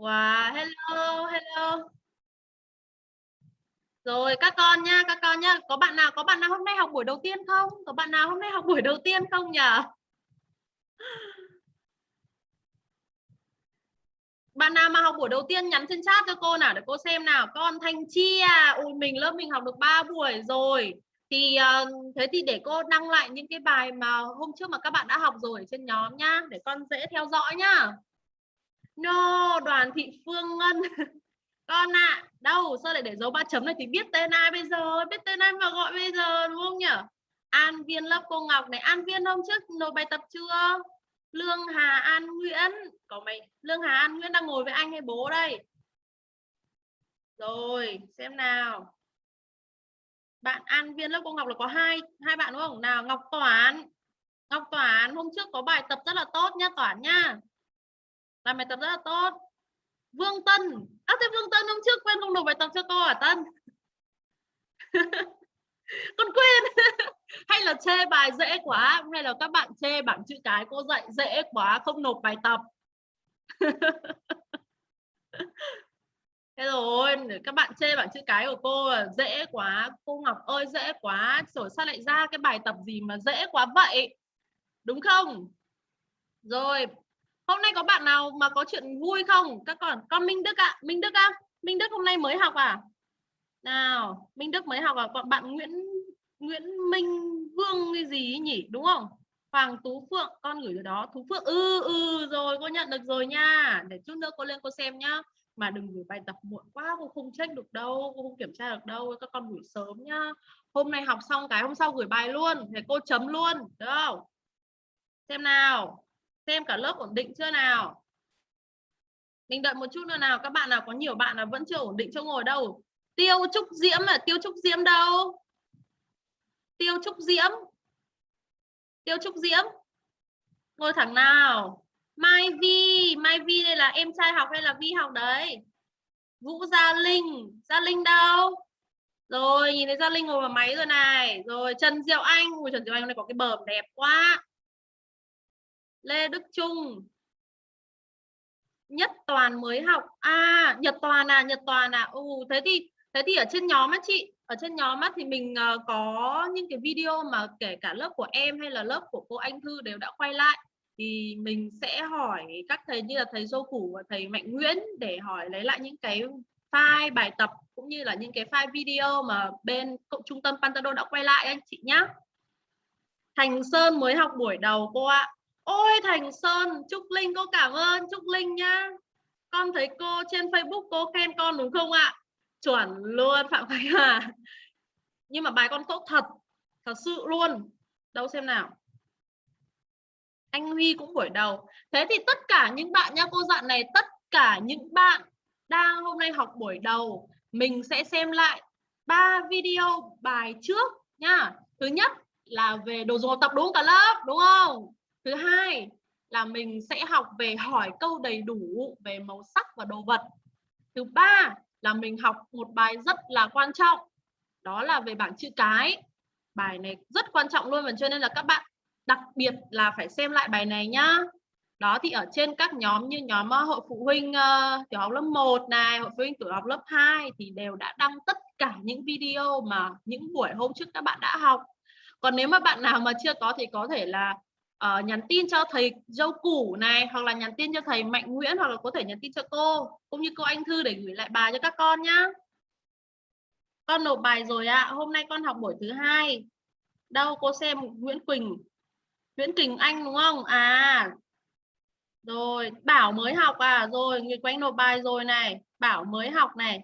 Wow, hello, hello. Rồi các con nha, các con nha. Có bạn nào có bạn nào hôm nay học buổi đầu tiên không? Có bạn nào hôm nay học buổi đầu tiên không nhỉ? Bạn nào mà học buổi đầu tiên nhắn trên chat cho cô nào để cô xem nào. Con Thanh Chi à, ui mình lớp mình học được 3 buổi rồi. Thì ờ, thế thì để cô đăng lại những cái bài mà hôm trước mà các bạn đã học rồi trên nhóm nhá, để con dễ theo dõi nhá. No, Đoàn Thị Phương Ngân. con ạ, à, đâu sao lại để dấu ba chấm này thì biết tên ai bây giờ, biết tên ai mà gọi bây giờ đúng không nhỉ? An Viên lớp cô Ngọc này, An Viên hôm trước nộp bài tập chưa? Lương Hà An Nguyễn. Có mày Lương Hà An Nguyễn đang ngồi với anh hay bố đây? Rồi xem nào. Bạn An Viên lớp cô Ngọc là có hai hai bạn đúng không? Nào Ngọc Toán. Ngọc Toán hôm trước có bài tập rất là tốt nhá Toán nhá làm bài tập rất là tốt. Vương Tân. À thế Vương Tân hôm trước quên không nộp bài tập cho cô à Tân? Con quên. Hay là chê bài dễ quá, hay là các bạn chê bảng chữ cái cô dạy dễ quá, không nộp bài tập? Thế rồi, các bạn chê bảng chữ cái của cô dễ quá, cô Ngọc ơi dễ quá rồi sao lại ra cái bài tập gì mà dễ quá vậy? Đúng không? Rồi hôm nay có bạn nào mà có chuyện vui không? Các con con Minh Đức ạ. À? Minh Đức á à? Minh Đức hôm nay mới học à? Nào, Minh Đức mới học à? Còn bạn Nguyễn Nguyễn Minh Vương cái gì nhỉ? Đúng không? Hoàng Tú Phượng, con gửi từ đó. Tú Phượng ừ ừ rồi, cô nhận được rồi nha. Để chút nữa cô lên cô xem nhá. Mà đừng gửi bài tập muộn quá, cô không check được đâu, cô không kiểm tra được đâu. Các con gửi sớm nhá. Hôm nay học xong cái, hôm sau gửi bài luôn. Để cô chấm luôn, được không? Xem nào xem cả lớp ổn định chưa nào? Mình đợi một chút nữa nào, các bạn nào có nhiều bạn là vẫn chưa ổn định chỗ ngồi đâu. Tiêu trúc diễm là tiêu trúc diễm đâu? Tiêu trúc diễm? Tiêu trúc diễm? Ngồi thẳng nào. Mai vi mai vi đây là em trai học hay là vi học đấy? Vũ gia linh gia linh đâu? Rồi, nhìn thấy gia linh ngồi vào máy rồi này. Rồi, trần diệu anh, ui, trần diệu anh này có cái bờm đẹp quá lê đức trung nhất toàn mới học à nhật toàn à nhật toàn à ừ thế thì thế thì ở trên nhóm á chị, ở trên nhóm á thì mình ờ, có những cái video mà kể cả lớp của em hay là lớp của cô Anh Thư đều đã quay lại thì mình sẽ hỏi các thầy như là thầy Dô Củ và thầy Mạnh Nguyễn để hỏi lấy lại những cái file bài tập cũng như là những cái file video mà bên cộng trung tâm Pantado đã quay lại anh chị nhé. Thành Sơn mới học buổi đầu cô ạ. Ôi Thành Sơn, Trúc Linh cô cảm ơn Trúc Linh nhá. Con thấy cô trên Facebook cô khen con đúng không ạ? chuẩn luôn phạm khánh hà. Nhưng mà bài con tốt thật thật sự luôn. Đâu xem nào. Anh huy cũng buổi đầu. Thế thì tất cả những bạn nha cô dặn này tất cả những bạn đang hôm nay học buổi đầu mình sẽ xem lại ba video bài trước nha thứ nhất là về đồ dùng học tập đúng cả lớp đúng không? Thứ hai là mình sẽ học về hỏi câu đầy đủ về màu sắc và đồ vật. Thứ ba là mình học một bài rất là quan trọng đó là về bảng chữ cái. Bài này rất quan trọng luôn và cho nên là các bạn đặc biệt là phải xem lại bài này nhá. Đó thì ở trên các nhóm như nhóm ờ, hội phụ huynh uh, tiểu học lớp 1 này hội phụ huynh tiểu học lớp 2 thì đều đã đăng tất cả những video mà những buổi hôm trước các bạn đã học. Còn nếu mà bạn nào mà chưa có thì có thể là uh, nhắn tin cho thầy dâu củ này hoặc là nhắn tin cho thầy Mạnh Nguyễn hoặc là có thể nhắn tin cho cô cũng như cô Anh Thư để gửi lại bài cho các con nhá. Con nộp bài rồi ạ. À. hôm nay con học buổi thứ hai. Đâu cô xem Nguyễn Quỳnh. Nguyễn Quỳnh Anh đúng không? À. Rồi Bảo mới học à. Rồi người quanh nộp bài rồi này. Bảo mới học này.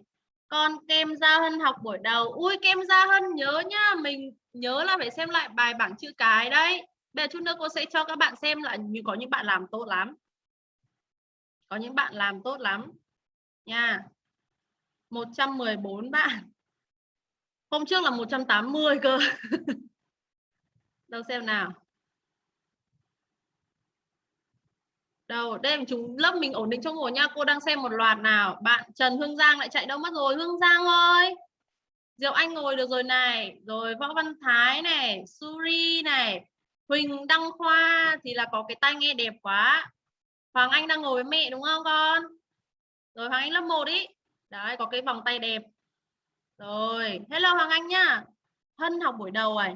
Con kem Gia Hân học buổi đầu. Ui kem Gia Hân nhớ nhá. Mình nhớ là phải xem lại bài bảng chữ cái đấy. Bây giờ chút nữa cô sẽ cho các bạn xem là như có những bạn làm tốt lắm. Có những bạn làm tốt lắm. Nha. 114 bạn. Hôm trước là 180 cơ. Đâu xem nào. Đâu, đây chúng lớp mình ổn định trong ngồi nha. Cô đang xem một loạt nào. Bạn Trần Hương Giang lại chạy đâu mất rồi? Hương Giang ơi. Diệu Anh ngồi được rồi này. Rồi Võ Văn Thái này, Suri này, Huỳnh Đăng Khoa thì là có cái tai nghe đẹp quá. Hoàng Anh đang ngồi với mẹ đúng không con? Rồi Hoàng Anh lớp 1 ý. Đấy, có cái vòng tay đẹp. Rồi, hello Hoàng Anh nhá. Hân học buổi đầu rồi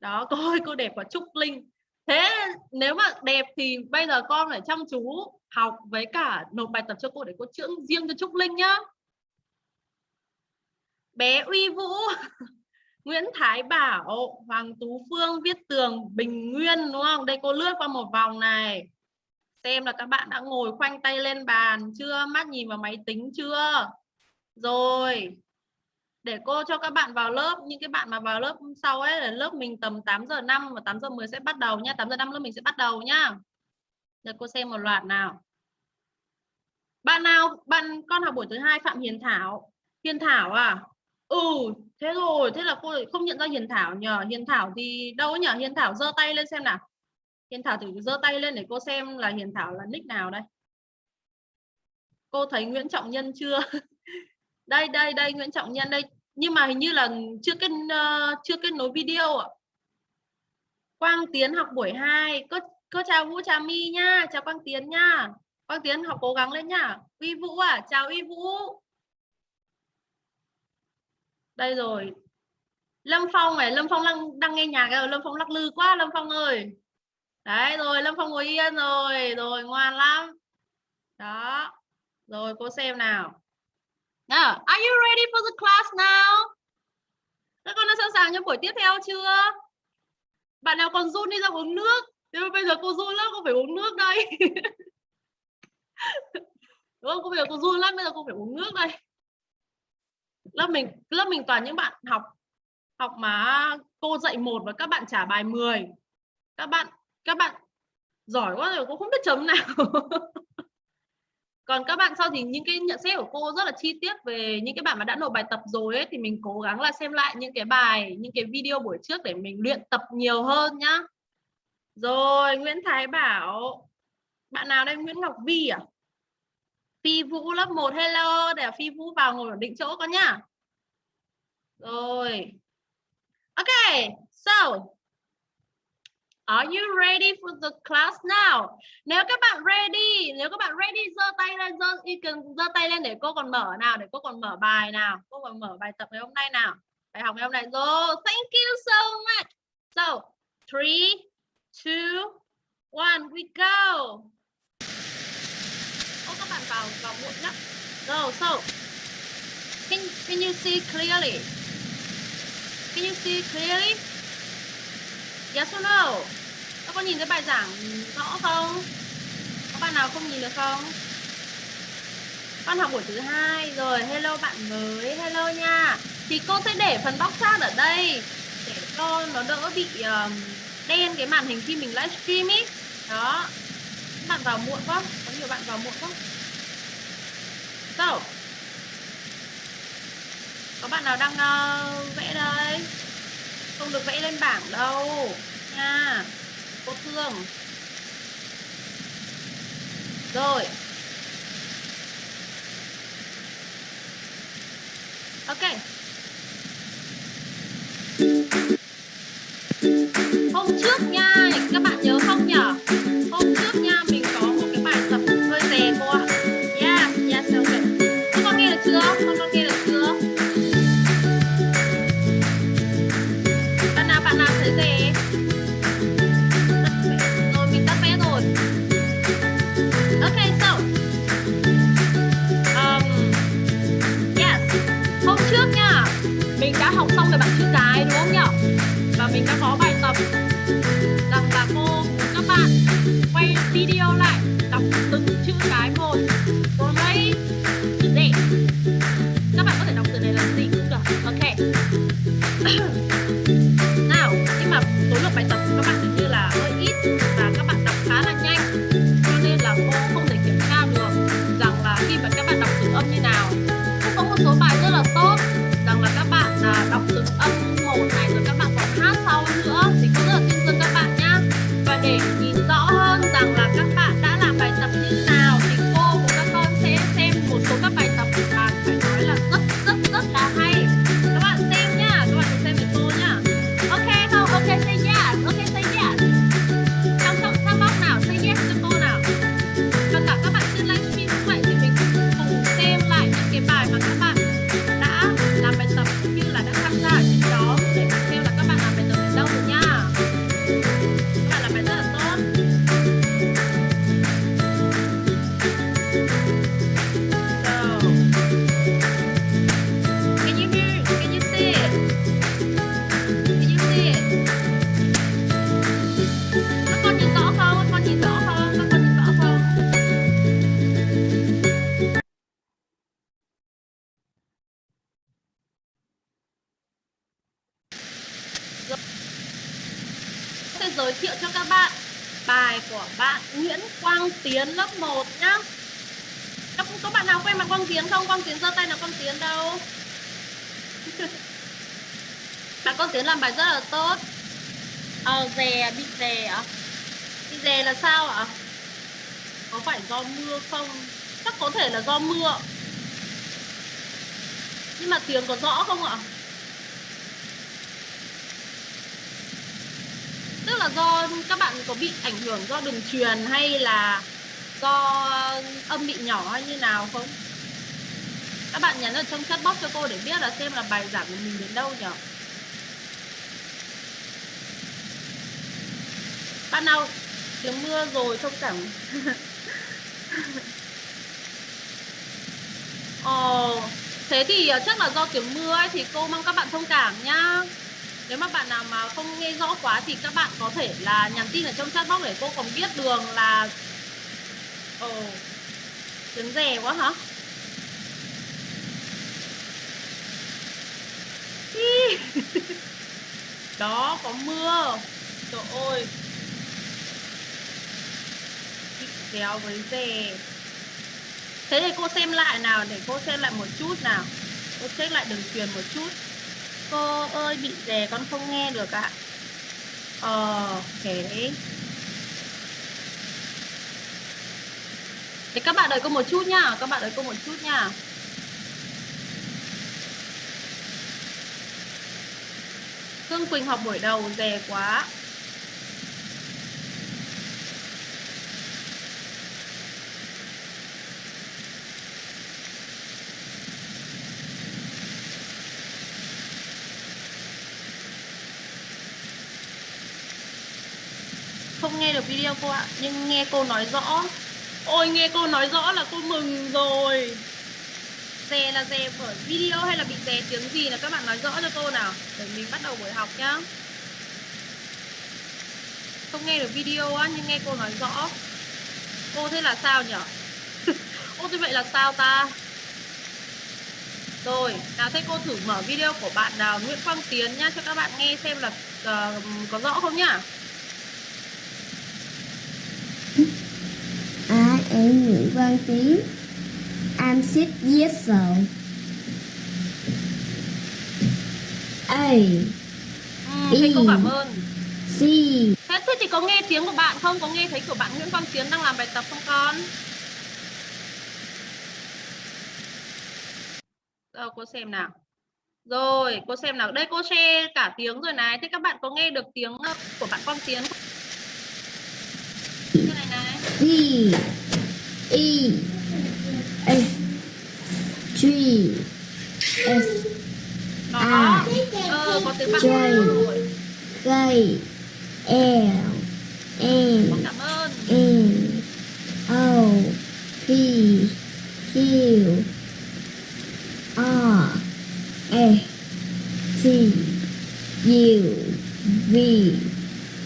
đó, cô ơi, cô đẹp quá, Trúc Linh. Thế nếu mà đẹp thì bây giờ con phải chăm chú học với cả nộp bài tập cho cô để cô chữa riêng cho Trúc Linh nhá. Bé Uy Vũ. Nguyễn Thái Bảo, Hoàng Tú Phương Viết Tường Bình Nguyên, đúng không? Đây cô lướt qua một vòng này. Xem là các bạn đã ngồi khoanh tay lên bàn chưa? Mắt nhìn vào máy tính chưa? Rồi, để cô cho các bạn vào lớp, những cái bạn mà vào lớp sau ấy, là lớp mình tầm 8 giờ 5 và 8 giờ 10 sẽ bắt đầu nha 8 giờ 5 lớp mình sẽ bắt đầu nhá. Để cô xem một loạt nào. Bạn nào, bạn, con học buổi thứ hai Phạm Hiền Thảo. Hiền Thảo à? Ừ thế rồi thế là cô không nhận ra Hiền Thảo. Nhờ Hiền Thảo thì đâu nhờ Hiền Thảo giơ tay lên xem nào. Hiền Thảo thử giơ tay lên để cô xem là Hiền Thảo là nick nào đây. Cô thấy Nguyễn Trọng Nhân chưa? Đây đây đây Nguyễn Trọng Nhân đây. Nhưng mà hình như là chưa kết uh, chưa kết nối video ạ. Quang Tiến học buổi 2 cô, cô chào Vũ chào My nha. Chào Quang Tiến nha. Quang Tiến học cố gắng lên nhá Uy Vũ à chào Uy Vũ đây rồi Lâm Phong này Lâm Phong đang, đang nghe nhạc rồi Lâm Phong lắc lư quá Lâm Phong ơi đấy rồi Lâm Phong ngồi yên rồi rồi ngoan lắm đó rồi cô xem nào Now, are you ready for the class now? Các con đã sẵn sàng cho buổi tiếp theo chưa? Bạn nào còn run đi ra uống nước. Nhưng bây giờ cô run lắm, cô phải uống nước đây. Đúng không? Cô bây giờ cô run lắm, bây giờ cô phải uống nước đây. Lớp mình lớp mình toàn những bạn học học mà cô dạy một và các bạn trả bài 10. Các bạn các bạn giỏi quá rồi cô không biết chấm nào. còn các bạn sau thì những cái nhận xét của cô rất là chi tiết về những cái bạn mà đã nộp bài tập rồi ấy, thì mình cố gắng là xem lại những cái bài những cái video buổi trước để mình luyện tập nhiều hơn nhá rồi Nguyễn Thái Bảo bạn nào đây Nguyễn Ngọc Vi à Phi Vũ lớp 1 hello để Phi Vũ vào ngồi ổn định chỗ con nhá rồi ok so Are you ready for the class now? Nếu các bạn ready, nếu các bạn ready giơ tay lên, giơ cần giơ tay lên để cô còn mở nào, để cô còn mở bài nào, cô còn mở bài tập ngày hôm nay nào. Bài học ngày hôm nay rồi. Thank you so much. So, three, two, one, we go. Vào vào muộn lắm. So, so, can can you see clearly? Can you see clearly? Yes or no? Các con nhìn thấy bài giảng rõ không? Có bạn nào không nhìn được không? Con học buổi thứ hai rồi. Hello bạn mới. Hello nha. Thì cô sẽ để phần box chat ở đây để cho nó đỡ bị um, đen cái màn hình khi mình livestream ý. Đó. Các bạn vào muộn quá. Có nhiều bạn vào muộn quá. So. Có bạn nào đang uh, vẽ đây? Không được vẽ lên bảng đâu. Nha. Cô thương. Rồi. Ok. Hôm trước Bị dè ạ Bị dè là sao ạ? Có phải do mưa không? Chắc có thể là do mưa Nhưng mà tiếng có rõ không ạ? Tức là do các bạn có bị ảnh hưởng do đường truyền hay là do âm bị nhỏ hay như nào không? Các bạn nhắn ở trong chat box cho cô để biết là xem là bài giảng của mình đến đâu nhỉ? Bạn nào tiếng mưa rồi thông cảm Ồ, thế thì ờ, chắc là do tiếng mưa ấy, thì cô mong các bạn thông cảm nhá. Nếu mà bạn nào mà không nghe rõ quá thì các bạn có thể là nhắn tin ở trong chat box để cô còn biết đường là ồ tiếng rè quá hả? Đó có mưa. Trời ơi kéo với dề thế thì cô xem lại nào, để cô xem lại một chút nào. Cô check lại đường truyền một chút. Cô ơi, bị dè, con không nghe được ạ. Ờ ok Thế các bạn đợi cô một chút nha Các bạn đợi cô một chút nha Hương Quỳnh học buổi đầu dè quá. Video cô ạ. Nhưng nghe cô nói rõ. Ôi nghe cô nói rõ là cô mừng rồi. Dè là dè ở video hay là bị dè tiếng gì là các bạn nói rõ cho cô nào. Để mình bắt đầu buổi học nhá. Không nghe được video á nhưng nghe cô nói rõ. Cô thế là sao nhở? Ô thế vậy là sao ta? Rồi nào thế cô thử mở video của bạn nào Nguyễn Quang Tiến nhá cho các bạn nghe xem là uh, có rõ không nhá À em Nguyễn Văn Tiến I'm six years old A. Ừ, thế cô cảm ơn. C. Thế, thế thì có nghe tiếng của bạn không? Có nghe thấy của bạn Nguyễn Quang Tiến đang làm bài tập không con? Đâu cô xem nào. Rồi cô xem nào. Đây cô share cả tiếng rồi này. Thế các bạn có nghe được tiếng ờ, của bạn Quang Tiến không? Cái này này. D E. F G. S. À. ờ, rồi K L. Cảm ơn. N. O. P. Q. R S T. U. V.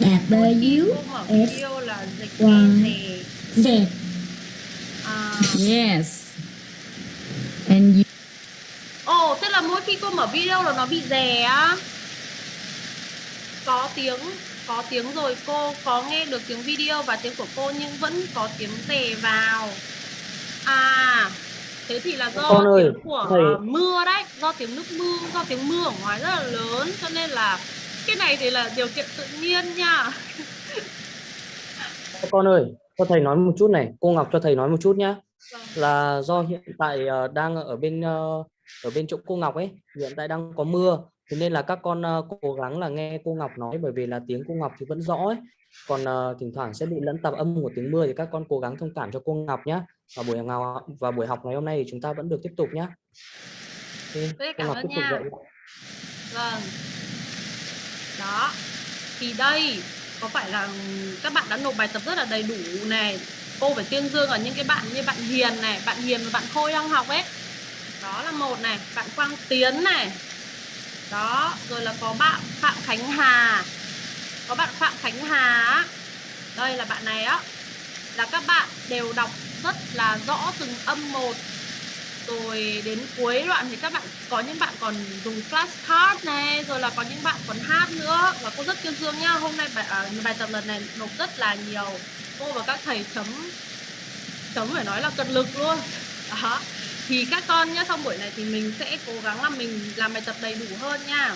W S. Y. Z Yes. And you, ồ thế là mỗi khi cô mở video là nó bị rè á có tiếng có tiếng rồi cô có nghe được tiếng video và tiếng của cô nhưng vẫn có tiếng rè vào à thế thì là do Con ơi, tiếng của thầy- mưa đấy do tiếng nước mưa do tiếng mưa ở ngoài rất là lớn cho nên là cái này thì là điều kiện tự nhiên nha Con ơi, cho thầy nói một chút này, cô Ngọc cho thầy nói một chút nhá. Là do hiện tại ờ, đang ở bên ờ, ở bên chỗ cô Ngọc ấy, hiện tại đang có mưa, thế nên là các con ờ, cố gắng là nghe cô Ngọc nói bởi vì là tiếng cô Ngọc thì vẫn rõ ấy. Còn ờ, thỉnh thoảng sẽ bị lẫn tạp âm của tiếng mưa thì các con cố gắng thông cảm cho cô Ngọc nhá. Và buổi ngào và buổi học ngày hôm nay thì chúng ta vẫn được tiếp tục. Okay. Cô cảm ơn nha. dạy. Vâng. Đó. Thì đây có phải là các bạn đã nộp bài tập rất là đầy đủ này. Cô phải tuyên dương ở những cái bạn như bạn Hiền này, bạn Hiền và bạn Khôi đang học ấy. Đó là một này, bạn Quang Tiến này. Đó, rồi là có bạn Phạm Khánh Hà. Có bạn Phạm Khánh Hà á. Đây là bạn này á. Là các bạn đều đọc rất là rõ từng âm một rồi đến cuối đoạn thì các bạn có những bạn còn dùng flashcard này rồi là có những bạn còn hát nữa. Và cô rất tuyên dương nhá hôm nay bài, à, bài tập lần này nộp rất là nhiều. Cô và các thầy chấm chấm phải nói là cật lực luôn. Đó. Thì các con nhá xong buổi này thì mình sẽ cố gắng là mình làm bài tập đầy đủ hơn nha.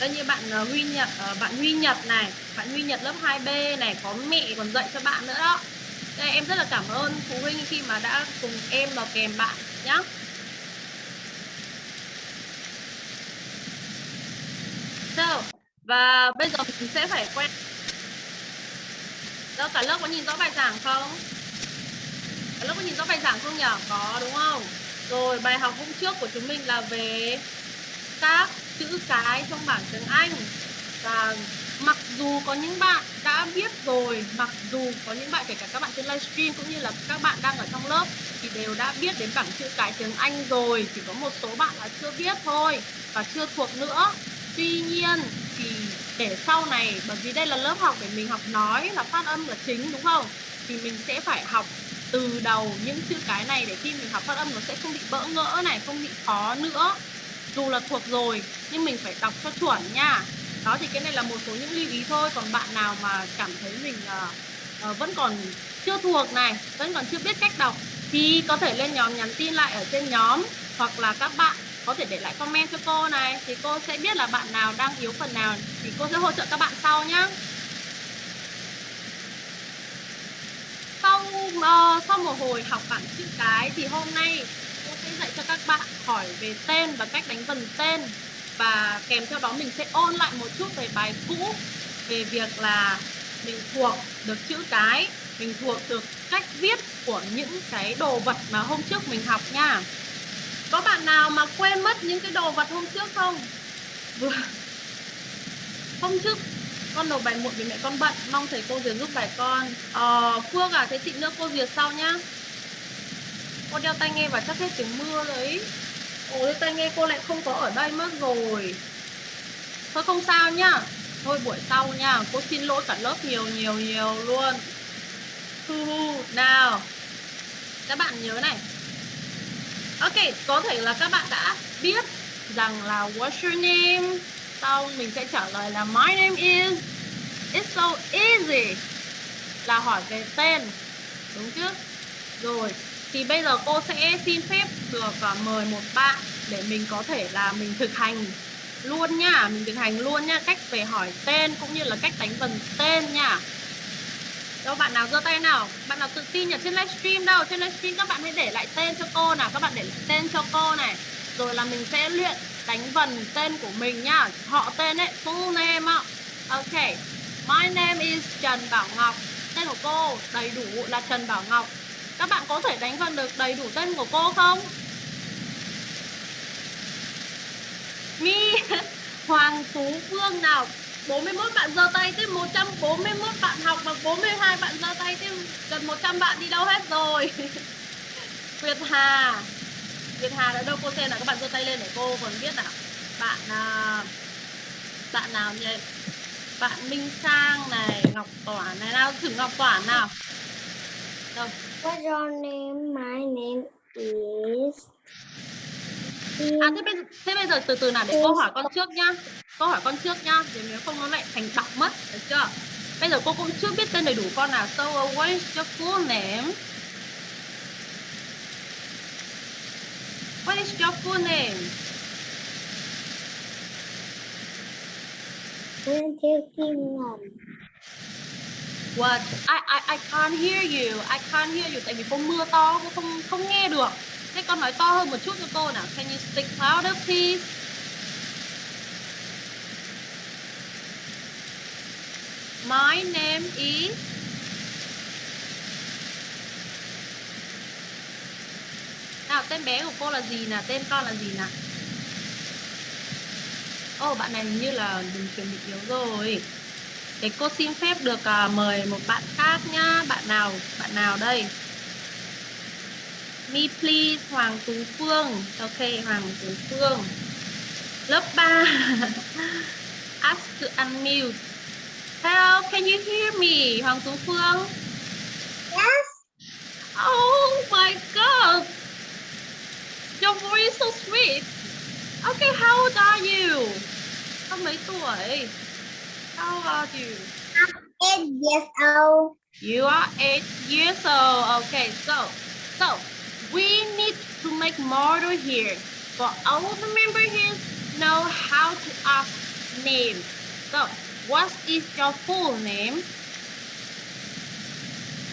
Đây như bạn uh, Huy Nhật uh, bạn Huy Nhật này bạn Huy Nhật lớp 2B này có mẹ còn dạy cho bạn nữa đó đây em rất là cảm ơn phụ huynh khi mà đã cùng em vào kèm bạn nhé so, và bây giờ mình sẽ phải quen Đâu, cả lớp có nhìn rõ bài giảng không? Cả lớp có nhìn rõ bài giảng không nhỉ? Có đúng không? Rồi bài học hôm trước của chúng mình là về các chữ cái trong bảng tiếng Anh và mặc dù có những bạn đã biết rồi, mặc dù có những bạn, kể cả các bạn trên livestream cũng như là các bạn đang ở trong lớp, thì đều đã biết đến bảng chữ cái tiếng Anh rồi, chỉ có một số bạn là chưa biết thôi và chưa thuộc nữa. Tuy nhiên thì để sau này, bởi vì đây là lớp học để mình học nói là phát âm là chính, đúng không? Thì mình sẽ phải học từ đầu những chữ cái này để khi mình học phát âm nó sẽ không bị bỡ ngỡ này, không bị khó nữa. Dù là thuộc rồi, nhưng mình phải đọc cho chuẩn nha đó thì cái này là một số những lưu ý thôi. Còn bạn nào mà cảm thấy mình uh, uh, vẫn còn chưa thuộc này vẫn còn chưa biết cách đọc thì có thể lên nhóm nhắn tin lại ở trên nhóm hoặc là các bạn có thể để lại comment cho cô này thì cô sẽ biết là bạn nào đang yếu phần nào thì cô sẽ hỗ trợ các bạn sau nhé sau uh, sau một hồi học bảng chữ cái thì hôm nay cô sẽ dạy cho các bạn hỏi về tên và cách đánh vần tên và kèm theo đó mình sẽ ôn lại một chút về bài cũ về việc là mình thuộc được chữ cái mình thuộc được cách viết của những cái đồ vật mà hôm trước mình học nha. Có bạn nào mà quên mất những cái đồ vật hôm trước không? Vừa. Hôm trước con nộp bài muộn vì mẹ con bận mong thầy cô duyệt giúp bài con. Ờ, phương à thế chị nữa cô duyệt sau nhá. Cô đeo tai nghe và chắc hết tiếng mưa đấy ôi tai nghe cô lại không có ở đây mất rồi. Thôi không sao nhá. Thôi buổi sau nha, cô xin lỗi cả lớp nhiều nhiều nhiều luôn. Hu hu nào. Các bạn nhớ này. Ok, có thể là các bạn đã biết rằng là what's your name? Sau mình sẽ trả lời là my name is, it's so easy là hỏi về tên. Đúng chứ? Rồi thì bây giờ cô sẽ xin phép được à, mời một bạn để mình có thể là mình thực hành luôn nha, mình thực hành luôn nha, cách về hỏi tên cũng như là cách đánh vần tên nha. Đâu, bạn nào giơ tay nào? Bạn nào tự tin ở trên livestream đâu? Trên livestream các bạn hãy để lại tên cho cô nào, các bạn để lại tên cho cô này. Rồi là mình sẽ luyện đánh vần tên của mình nhá họ tên ấy, full name ạ. Ok, my name is Trần Bảo Ngọc. Tên của cô đầy đủ là Trần Bảo Ngọc các bạn có thể đánh vần được đầy đủ tên của cô không? Mi Hoàng Tú Phương nào? 41 bạn giơ tay tiếp 141 bạn học và 42 bạn giơ tay tiếp gần 100 bạn đi đâu hết rồi? Việt Hà. Việt Hà đã đâu cô xem là các bạn giơ tay lên để cô còn biết nào? Bạn à, bạn nào nhỉ? Bạn Minh Sang này Ngọc Toản này nào thử Ngọc Toản nào? Đâu? What's your name? My name is À thế bây, thế bây giờ từ từ nào để cô hỏi con trước nhá. Cô hỏi con trước nhá Để nếu không nó lại thành đọc mất Được chưa? Bây giờ cô cũng chưa biết tên đầy đủ con nào. So what is your full name? What is your full name? Nguyễn Thị Kim Ngọc. What? I, I, I can't hear you I can't hear you Tại vì cô mưa to cô không không nghe được Thế con nói to hơn một chút cho cô nào Can you speak louder please My name is Nào tên bé của cô là gì nè? Tên con là gì nè? Ồ oh, bạn này hình như là đừng chuẩn bị yếu rồi Thế cô xin phép được uh, mời một bạn khác nhá Bạn nào Bạn nào đây Me please Hoàng Tú Phương Ok Hoàng Tú Phương Lớp 3 Ask to unmute Hello, can you hear me? Hoàng Tú Phương Yes. Oh my god boy is so sweet. Okay, how old are you? Con mấy tuổi? How old are you? Eight years old. You are eight years old. Okay, so so we need to make model here. For all the member here know how to ask name. So what is your full name?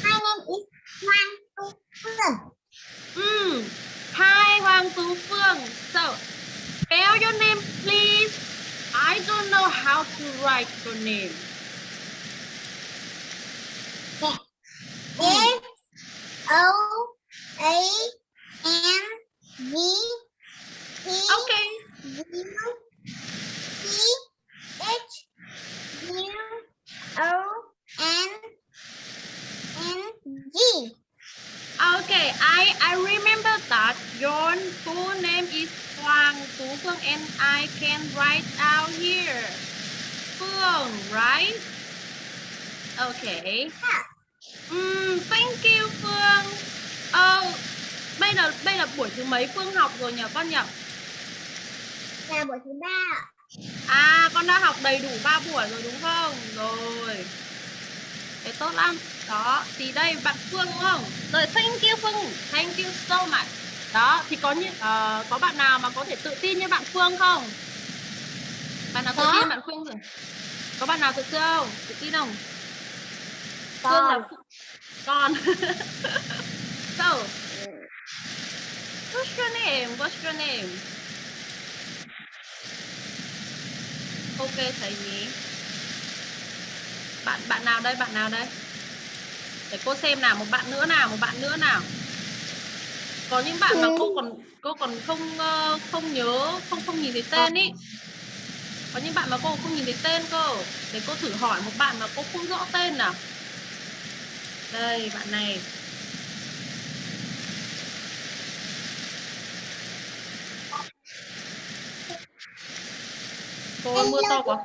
My name is Hoàng Tu Phương. Mm. Hi Hoàng Tú Phương. So spell your name please. I don't know how to write your name. F O A N G T Okay. U C H U O N N G. Okay, I I remember that your full name is Hoàng Tú Phương and I can write out here. Phương, right? Okay. Mm, thank you Phương. Ờ, bây giờ bây là buổi thứ mấy Phương học rồi nhỉ con nhỉ? Là buổi thứ ba. À, con đã học đầy đủ 3 buổi rồi đúng không? Rồi. Thế tốt lắm. Đó, thì đây bạn Phương đúng không? Rồi thank you Phương, thank you so much. Đó, thì có những ờ, có bạn nào mà có thể tự tin như bạn Phương không? Bạn nào tự Có. tin bạn Phương rồi? Có bạn nào tự tin không? Tự tin không? Phương là Con. con. so, what's your name? What's your name? Ok thầy nhí. Bạn bạn nào đây? Bạn nào đây? Để cô xem nào, một bạn nữa nào, một bạn nữa nào. Có những bạn mà cô còn cô còn không ờ, không nhớ, không không nhìn thấy tên ý. Có những bạn mà cô không nhìn thấy tên cơ. Để cô thử hỏi một bạn mà cô không rõ tên nào. Đây, bạn này. Cô mưa to quá.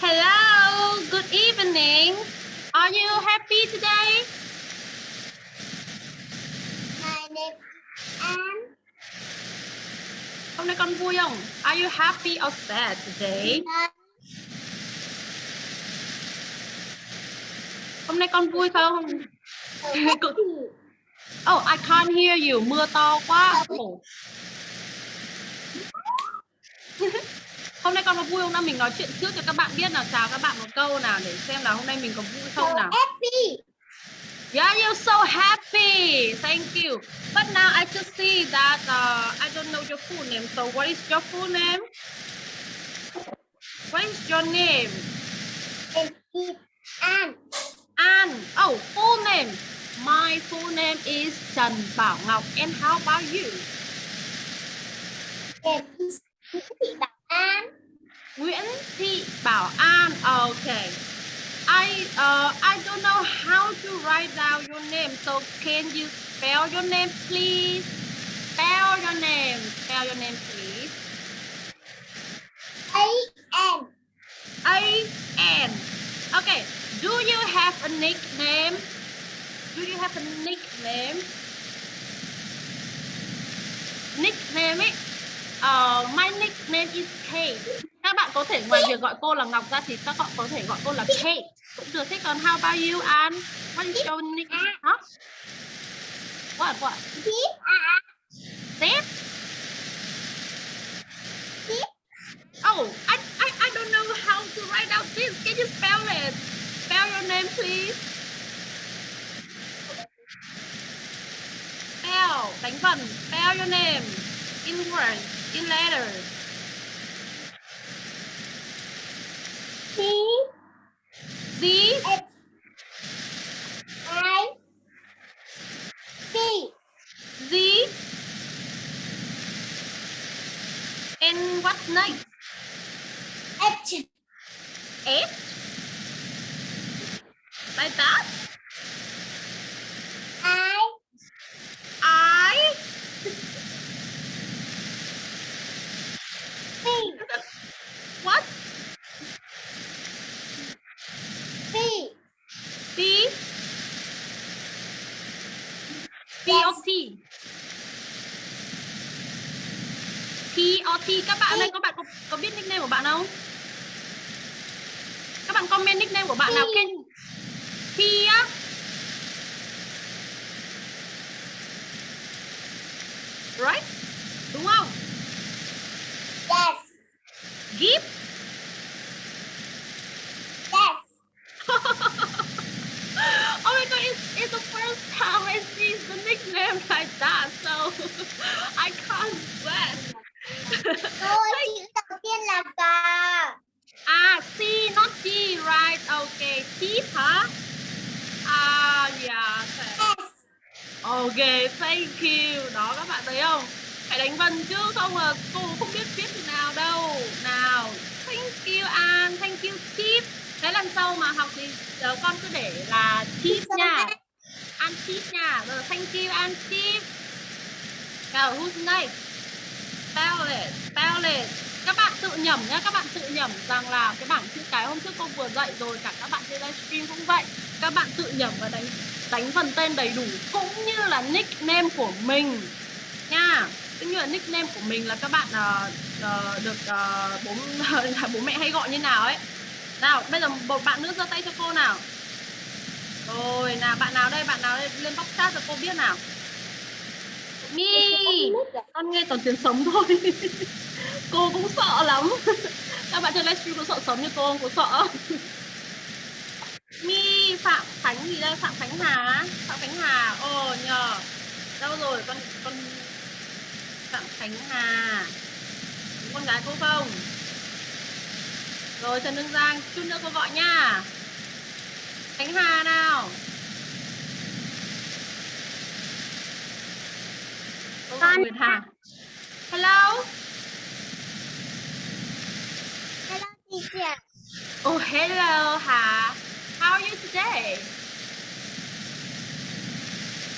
Hello, good evening. Are you happy today? Name Anne. Hôm nay con vui không? Are you happy or sad today? Hôm nay con vui không? Oh, I can't hear you. Mưa to quá. Ồ. hôm nay con có vui không nào? Mình nói chuyện trước cho các bạn biết nào. Chào các bạn một câu nào để xem là hôm nay mình có vui không nào. happy. Yeah, you're so happy. Thank you. But now I just see that uh, I don't know your full name. So what is your full name? What is your name? Anne. An. Oh, full name. My full name is Trần Bảo Ngọc. And how about you? Is Thị Bảo An. Nguyễn Thị Bảo An. Okay. I uh, I don't know how to write down your name. So can you spell your name, please? Spell your name. Spell your name, please. A N. A N. Okay. Do you have a nickname? Do you have a nickname? Nickname ấy. Uh, my nickname is Kate. Có thể ngoài việc gọi cô là Ngọc ra thì các bạn có thể gọi cô là Kate cũng được. Thế còn how about you, An? What is your nickname? Huh? What? À, What? Tiếp à. Tiếp. Oh, I, I I don't know how to write out this. Can you spell it? Spell your name, please. Spell, đánh vần. Spell your name in words, in letters. T Z, X I T Z. And what's next? H H. Like that. I I. T What? T B. B or Yes. T? Or T các bạn ơi các bạn có, có biết nickname của bạn không? Các bạn comment nickname của bạn nào Ken T á right đúng không Yes. Gift Yes. oh my god, it's, it's the first time I see the nickname like that, so I can't guess. Cô chữ đầu tiên là cà. ah, C, not G, right? Okay, Tip hả? Ah, yeah. Okay. Yes. okay, thank you. Đó các bạn thấy không? Phải đánh vần chứ không là cô không biết viết thế nào đâu. Nào, thank you An, thank you Tip. Thế lần sau mà học thì ờ, con cứ để là Tip nha. An Tip nha. Rồi, thank you An Tip. Now, who's next? Spell it, spell it. Các bạn tự nhẩm nhé, các bạn tự nhẩm rằng là cái bảng chữ cái hôm trước cô vừa dạy rồi, cả các bạn trên livestream cũng vậy. Các bạn tự nhẩm và đánh đánh phần tên đầy đủ cũng như là nickname của mình nha. Cũng như là nickname của mình là các bạn uh, uh, được uh, bố bố mẹ hay gọi như nào ấy. Nào, bây giờ một bạn nữa giơ tay cho cô nào. Rồi, nào bạn nào đây, bạn nào đây lên bóc chat cho cô biết nào. Mi, con nghe toàn tiếng sống thôi. cô cũng sợ lắm. Các bạn trên livestream có sợ sống như cô không? Có sợ? Mi Phạm Khánh gì đây? Phạm Khánh Hà. Phạm Khánh Hà. Ồ nhờ. Đâu rồi con con Phạm Khánh Hà. Con gái cô không? Rồi Trần Đương Giang, chút nữa cô gọi nha. Khánh Hà nào. Cô gọi Con- Nguyệt Hà. Hello. Hello teacher. Oh, hello Hà. How are you today?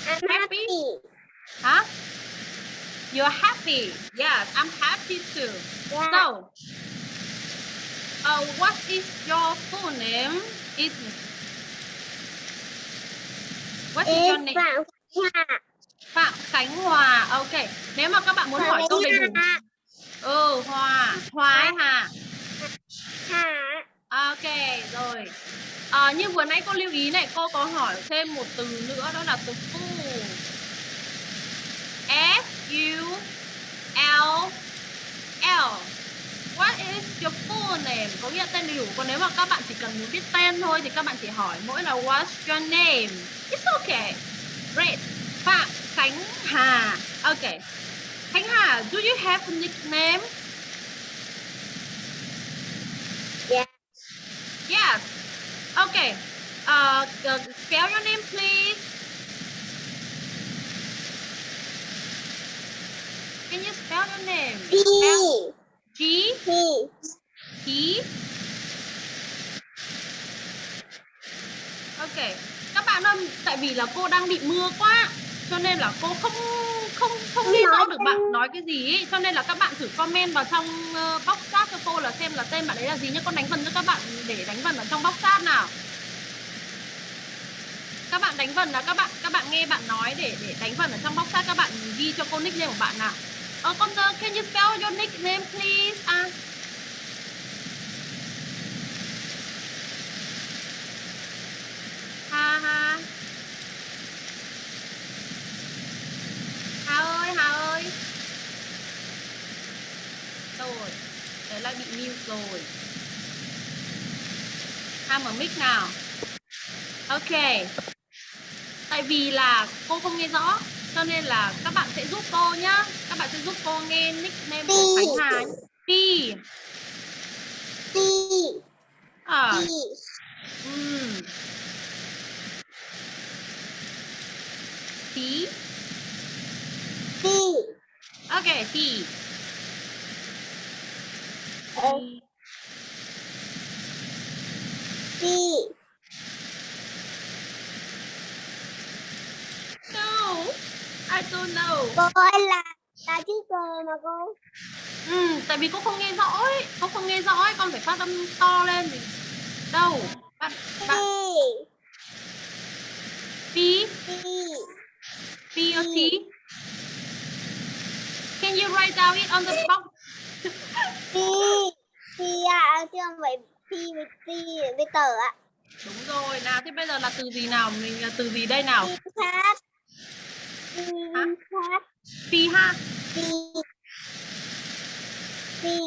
I'm Happy? happy. Huh? You're happy? Yes, I'm happy too. Yeah. So, uh, what is your full name? Is what is your It's name? Phạm Hà. Phạm Khánh Hòa. Ok. Nếu mà các bạn muốn hỏi câu đầy đủ. Ừ, Hòa. Hòa Hà? Hà. Ok, rồi. À, như vừa nãy cô lưu ý này, cô có hỏi thêm một từ nữa đó là từ full. F U L L. What is your full name? Có nghĩa tên đầy đủ. Còn nếu mà các bạn chỉ cần muốn biết tên thôi thì các bạn chỉ hỏi mỗi là what's your name. It's okay. Great. Phạm Khánh Hà. Ok. Khánh Hà, do you have a nickname? Yeah. Yes. Okay. Uh, uh, spell your name, please. Can you spell your name? P. Spell G P. T. Okay. Các bạn ơi, tại vì là cô đang bị mưa quá, cho nên là cô không không không nghe rõ được bạn nói cái gì ấy. cho nên là các bạn thử comment vào trong uh, box chat cho cô là xem là tên bạn ấy là gì nhé con đánh vần cho các bạn để đánh vần ở trong box chat nào. Các bạn đánh vần là các bạn các bạn nghe bạn nói để để đánh vần ở trong box chat. Các bạn ghi cho cô nickname của bạn nào. Ờ con uh, can you spell your nickname please? À ha ha Hà ơi, Hà ơi Đâu rồi? Đấy lại bị mute rồi. Hà mở mic nào? Ok. Tại vì là cô không nghe rõ Cho nên là các bạn sẽ giúp cô nhá. Các bạn sẽ giúp cô nghe nickname của Khánh Hà Pi P. à, um. Tí P. Ok, tí Ờ. P. No I don't know Cô ơi là là chữ cờ mà cô. Ừ, tại vì cô không nghe rõ ấy, cô không nghe rõ ấy, con phải phát âm to lên thì đâu. Bạn bạn P P. P or T? Can Can you write down it on the box? Phi Phi à chứ không phải Phi với Phi với tờ ạ Đúng rồi. Nào thế bây giờ là từ gì nào? Mình là từ gì đây nào? Hả? khác Phi ha. Phi Phi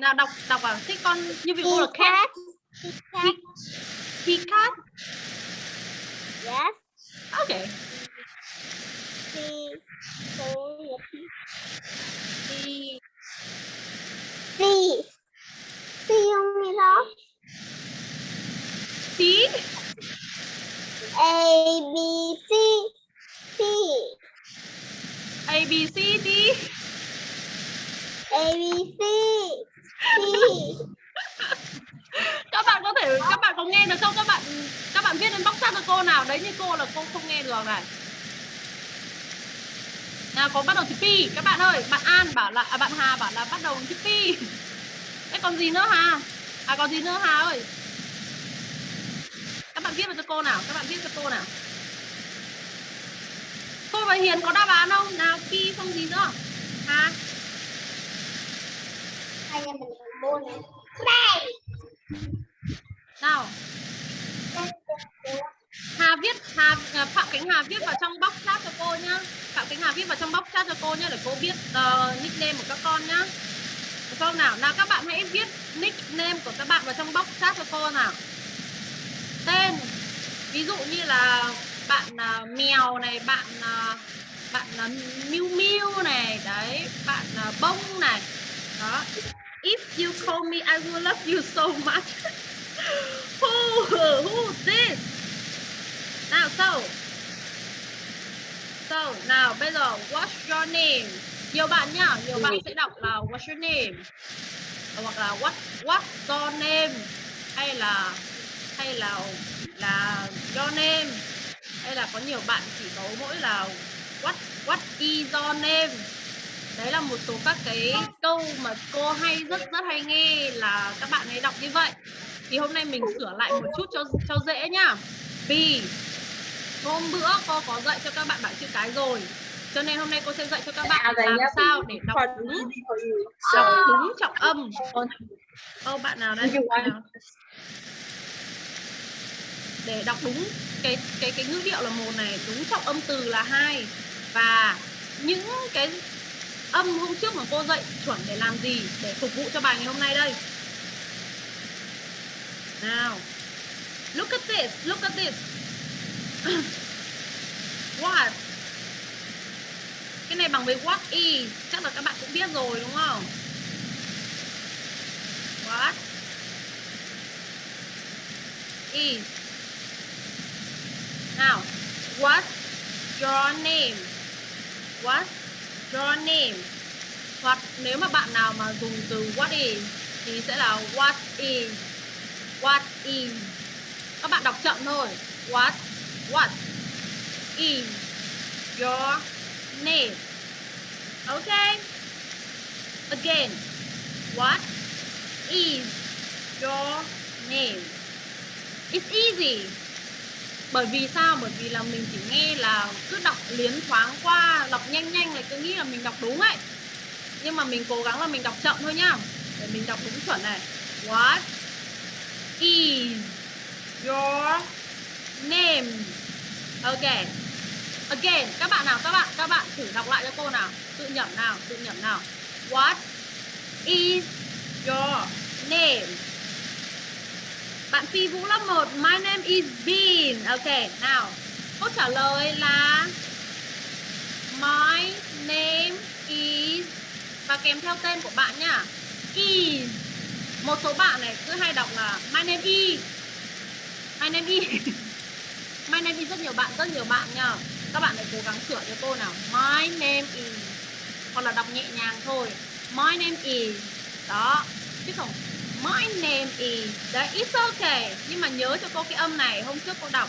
Nào đọc đọc à? Thế con như vị cô là cat. khác Phi cat. Yes Okay. Phi Phi Phi Phi Phi không nghe rõ Phi A B C Phi A B C D. A B C Phi Các bạn có thể các bạn có nghe được không? Các bạn các bạn viết lên box chat cho cô nào đấy như cô là cô không nghe được này. Nào có bắt đầu chữ pi các bạn ơi, bạn An bảo là à, bạn Hà bảo là bắt đầu chữ pi. Thế còn gì nữa Hà? À còn gì nữa Hà ơi? Các bạn viết vào cho cô nào, các bạn viết cho cô nào. Cô và Hiền có đáp án không? Nào pi không gì nữa. Hà Hai nhà mình buôn này nào Hà viết Hà ờ, Phạm Khánh Hà viết vào trong box chat cho cô nhá. Phạm Khánh Hà viết vào trong box chat cho cô nhá để cô biết uh, ờ, nickname của các con nhá. Được không nào? Nào các bạn hãy viết nickname của các bạn vào trong box chat cho cô nào. Tên ví dụ như là bạn uh, mèo này, bạn uh, bạn uh, Miu Miu này, đấy, bạn uh, bông này. Đó. If you call me I will love you so much. who who this? Nào so. So, nào bây giờ what's your name? Nhiều bạn nhá, nhiều bạn sẽ đọc là what's your name? Hoặc là what what's your name? Hay là hay là là your name? Hay là có nhiều bạn chỉ có mỗi là what what is your name? Đấy là một số các cái câu mà cô hay rất rất hay nghe là các bạn ấy đọc như vậy. Thì hôm nay mình sửa lại một chút cho cho dễ nhá. Vì hôm bữa cô có dạy cho các bạn bảng chữ cái rồi. Cho nên hôm nay cô sẽ dạy cho các bạn làm sao để đọc đúng đọc đúng trọng âm. Ô bạn nào đây? Bạn nào? Để đọc đúng cái cái cái ngữ điệu là một này, đúng trọng âm từ là hai. Và những cái âm hôm trước mà cô dạy chuẩn để làm gì? Để phục vụ cho bài ngày hôm nay đây. Nào. Look at this look at this what? Cái này bằng với what is? Chắc là các bạn cũng biết rồi, đúng không? What is? Nào, what your name? What your name? Hoặc nếu mà bạn nào mà dùng từ what is thì sẽ là what is? What is? Các bạn đọc chậm thôi. What what is your name? Okay. Again. What is your name? It's easy. Bởi vì sao? Bởi vì là mình chỉ nghe là cứ đọc liến thoáng qua, đọc nhanh nhanh là cứ nghĩ là mình đọc đúng ấy. Nhưng mà mình cố gắng là mình đọc chậm thôi nhá. Để mình đọc đúng chuẩn này. What is your name? Ok. Again, các bạn nào, các bạn các bạn thử đọc lại cho cô nào. Tự nhẩm nào, tự nhẩm nào. What is your name? Bạn Phi Vũ lớp 1 My name is Bean. Ok, nào. Câu trả lời là, My name is, Và kèm theo tên của bạn nhá Is. Một số bạn này cứ hay đọc là, My name is. My name is. My name is rất nhiều bạn Rất nhiều bạn nha Các bạn hãy cố gắng sửa cho cô nào. My name is Hoặc là đọc nhẹ nhàng thôi. My name is Đó. Chứ không My name is Đấy, it's okay. Nhưng mà nhớ cho cô cái âm này Hôm trước cô đọc.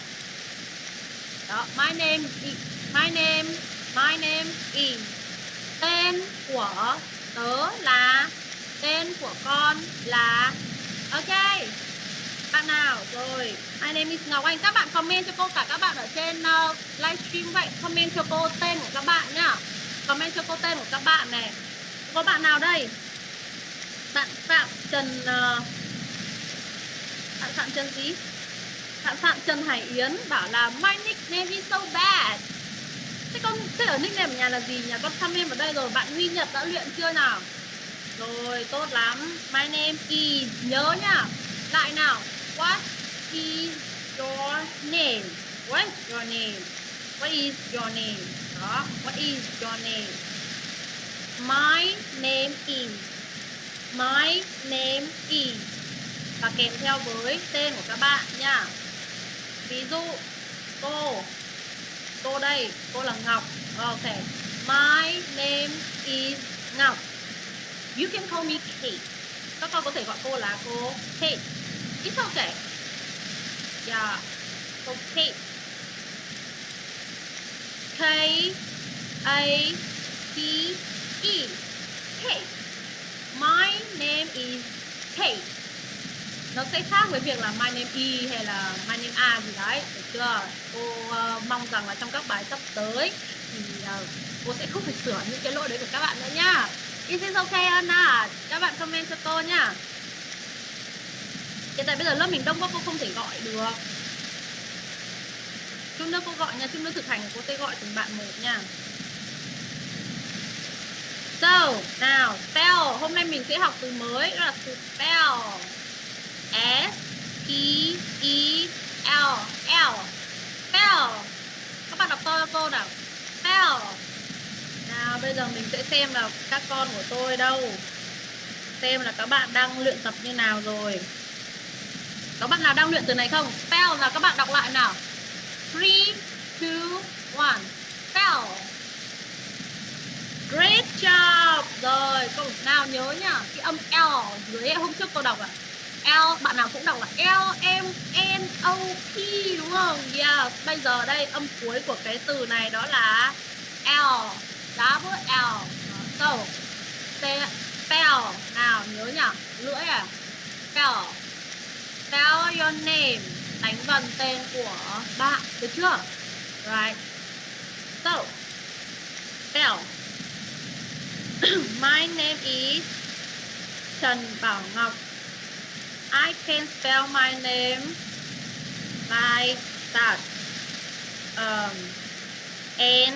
Đó, my name is My name My name is Tên của tớ là Tên của con là Ok bạn nào? Rồi. My name is Ngọc Anh. Các bạn comment cho cô cả các bạn ở trên uh, livestream vậy. Comment cho cô tên của các bạn nhá. Comment cho cô tên của các bạn này. Có bạn nào đây? Bạn phạm trần uh, bạn phạm trần gì? Bạn phạm trần hải yến bảo là my nickname is so bad. Thế con thế ở nickname ở nhà là gì nhà con comment ở đây rồi bạn huy nhật đã luyện chưa nào? Rồi tốt lắm. My name is nhớ nhá. Lại nào? What is your name? What is your name? What is your name? Đó, what is your name? My name is. My name is. Và kèm theo với tên của các bạn nha. Ví dụ, cô. Cô đây, cô là ngọc. Ok. My name is ngọc. You can call me kate. Các con có thể gọi cô là cô kate it's okay. Yeah. Okay. kate K A T E. Kate My name is Kate nó sẽ khác với việc là my name E hay là my name A gì đấy. Được chưa? Cô uh, mong rằng là trong các bài sắp tới thì uh, cô sẽ không phải sửa những cái lỗi đấy của các bạn nữa nhá Is it okay Anna? Các bạn comment cho cô nhá Hiện tại bây giờ lớp mình đông quá cô không thể gọi được. Chút nữa cô gọi nha, chút nữa thực hành cô sẽ gọi từng bạn một nha. So, nào, spell Hôm nay mình sẽ học từ mới Đó là từ spell S P E L L. Spell Các bạn đọc to cho cô nào. Spell nào bây giờ mình sẽ xem là các con của tôi đâu. Xem là các bạn đang luyện tập như nào rồi. Có bạn nào đang luyện từ này không? Spell là các bạn đọc lại nào. 3, 2, 1 Spell. Great job. Rồi câu nào nhớ nhá Cái âm L dưới hôm trước cô đọc ạ. À L bạn nào cũng đọc là L M N O P đúng không? Yeah. Bây giờ đây âm cuối của cái từ này đó là L. Double L. So spell. Nào nhớ nhỉ? Lưỡi à? Spell spell your name. Đánh vần tên của bạn. Được chưa? Right. So spell. My name is Trần Bảo Ngọc. I can spell my name like that um, N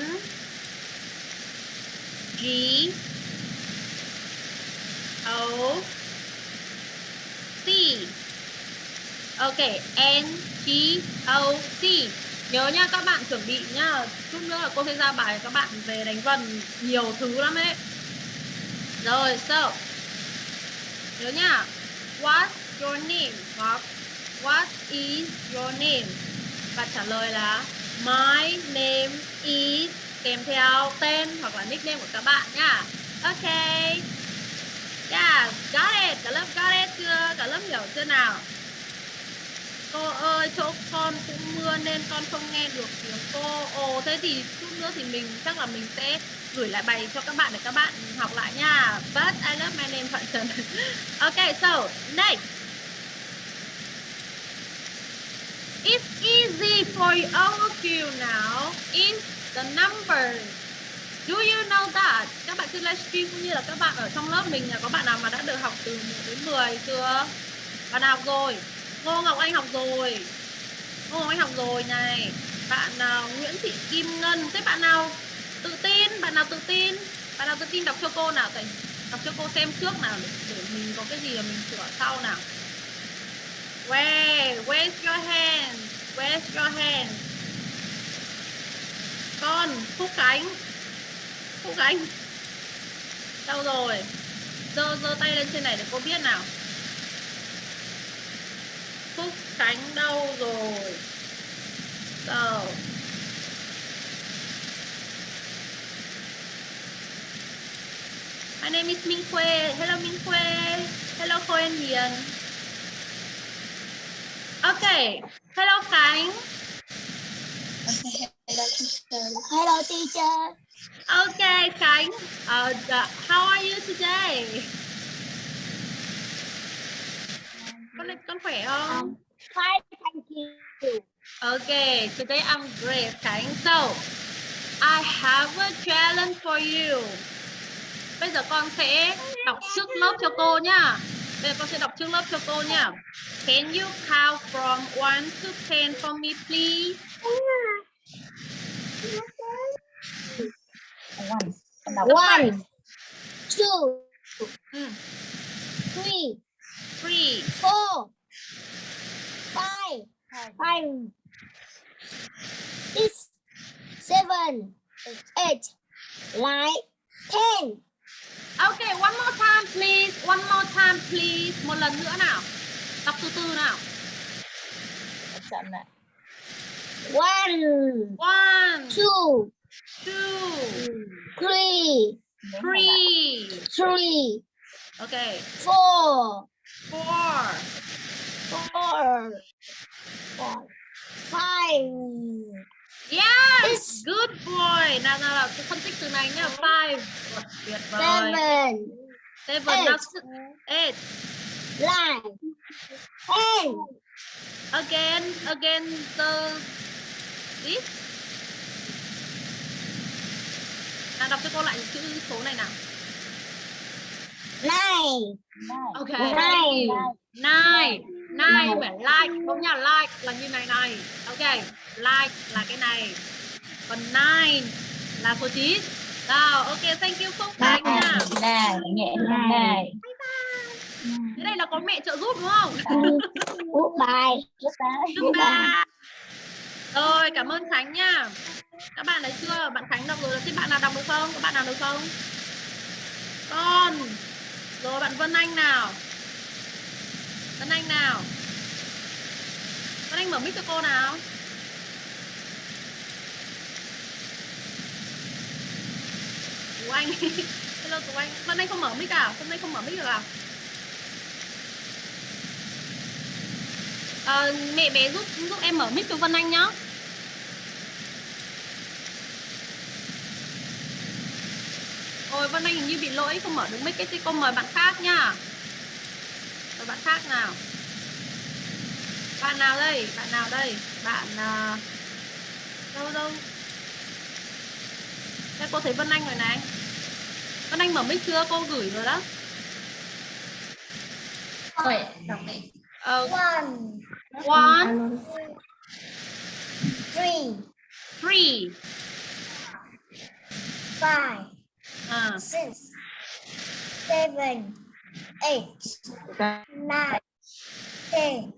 G O C. Ok, N G O C Nhớ nha, các bạn chuẩn bị nhá Chút nữa là cô sẽ ra bài các bạn về đánh vần nhiều thứ lắm ấy. Rồi, so. Nhớ nha. What's your name? Hoặc, What is your name? Và trả lời là, My name is, kèm theo tên hoặc là nickname của các bạn nhá ok. Yeah got it. Cả lớp got it chưa? Cả lớp hiểu chưa nào? Cô ơi, chỗ con cũng mưa nên con không nghe được tiếng cô ồ, thế thì chút nữa thì mình, chắc là mình sẽ gửi lại bài cho các bạn để các bạn học lại nha but I love my name Phạm Trần ok, so, next It's easy for all of you now. in the number Do you know that? Các bạn trên livestream cũng như là các bạn ở trong lớp mình là có bạn nào mà đã được học từ 1 đến 10 chưa? Bạn nào rồi? Ngô Ngọc Anh học rồi. Ngô Ngọc Anh học rồi này. Bạn nào Nguyễn Thị Kim Ngân. Thế bạn nào tự tin? Bạn nào tự tin? Bạn nào tự tin đọc cho cô nào? Tại đọc cho cô xem trước nào để, để mình có cái gì là mình sửa sau nào. Where? Where's your hand? Where's your hand? con phúc khánh phúc khánh đâu rồi giơ giơ tay lên trên này để cô biết nào phúc khánh đâu rồi so My name is Minh Khuê. Hello Minh Khuê. Hello Khôi Hiền. Okay. Hello Khánh. Hello teacher. Okay, Khánh. Uh, how are you today? Con con khỏe không? Um, fine, thank you. Okay, today I'm great, Khánh. So, I have a challenge for you. Bây giờ con sẽ đọc trước lớp cho cô nhá. Bây giờ con sẽ đọc trước lớp cho cô nhá. Can you count from 1 to 10 for me please? One, two, Ừ. three, 3 four, five, five, six, seven, eight, nine, ten. Okay, one more time please. One more time please. Một lần nữa nào. Đọc từ từ nào. chậm lại One, One, two, two, three, three. three, Okay, four, four, four, four, five, Yes, good boy. Nào nào nào, tôi phân tích từ này nhá. Five. Tuyệt vời. seven, Seven, eight. nine, ten. Again, again the this. Nào đọc cho cô lại chữ số này nào. Nine, Okay. Nine. Nine. Nine không phải like, không nha like là như này này. Okay, like là cái này. Còn nine là số 9. Nào, ok, thank you Phúc Khánh nha. này nhẹ này Thế đây là có mẹ trợ giúp đúng không? goodbye. Goodbye. Rồi, cảm ơn Khánh nha. Các bạn thấy chưa? Bạn Khánh đọc rồi. Thế bạn nào đọc được không? Các bạn nào được không? Con. Rồi bạn Vân Anh nào? Vân Anh nào? Vân Anh mở mic cho cô nào. Tú Anh. Hello Tú Anh. Vân Anh không mở mic à? Hôm nay không mở mic được à? Ờ, mẹ bé giúp giúp em mở mic cho Vân Anh nhá. Ôi Vân Anh hình như bị lỗi không mở được mic thì cô mời bạn khác nha. Mời bạn khác nào. Bạn nào đây? Bạn nào đây? Bạn à, đâu đâu? Đây cô thấy Vân Anh rồi này. Vân Anh mở mic chưa? Cô gửi rồi đó. Ôi, đọc đi Ờ, One, one, three, three. five, À, six, seven, eight, nine, ten.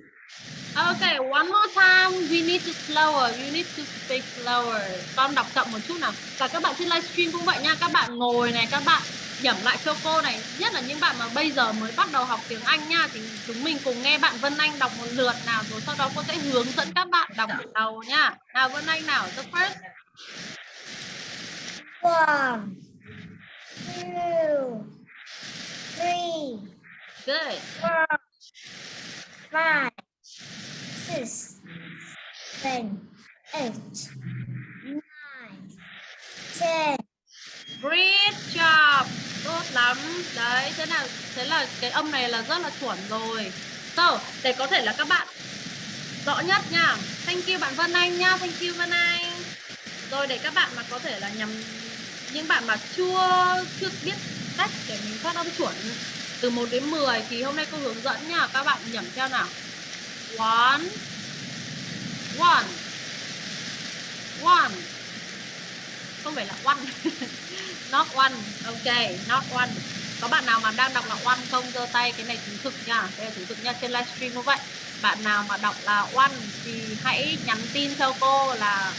Okay, one more time. We need to slower. You need to speak slower. Con đọc chậm một chút nào. Và các bạn trên livestream cũng vậy nha. Các bạn ngồi này, các bạn nhẩm lại cho cô này. Nhất là những bạn mà bây giờ mới bắt đầu học tiếng Anh nha. Thì chúng mình cùng nghe bạn Vân Anh đọc một lượt nào. Rồi sau đó cô sẽ hướng dẫn các bạn đọc từ đầu nha. Nào Vân Anh nào. The first. One, two, three, Good. four, five, six, seven, eight, nine, ten. Great job. Tốt lắm. Đấy, thế nào? thế là cái âm này là rất là chuẩn rồi. So, để có thể là các bạn rõ nhất nha. Thank you bạn Vân Anh nha. Thank you Vân Anh. Rồi để các bạn mà có thể là nhầm những bạn mà chưa chưa biết cách để mình phát âm chuẩn. Từ 1 đến 10 thì hôm nay cô hướng dẫn nha. Các bạn nhẩm theo nào. One One One. Không phải là one. Not one. Ok, Not one. Có bạn nào mà đang đọc là one không? Giơ tay, Cái này chứng thực nha. Đây là chứng thực nha, Trên livestream cũng vậy. Bạn nào mà đọc là one Thì hãy nhắn tin cho cô là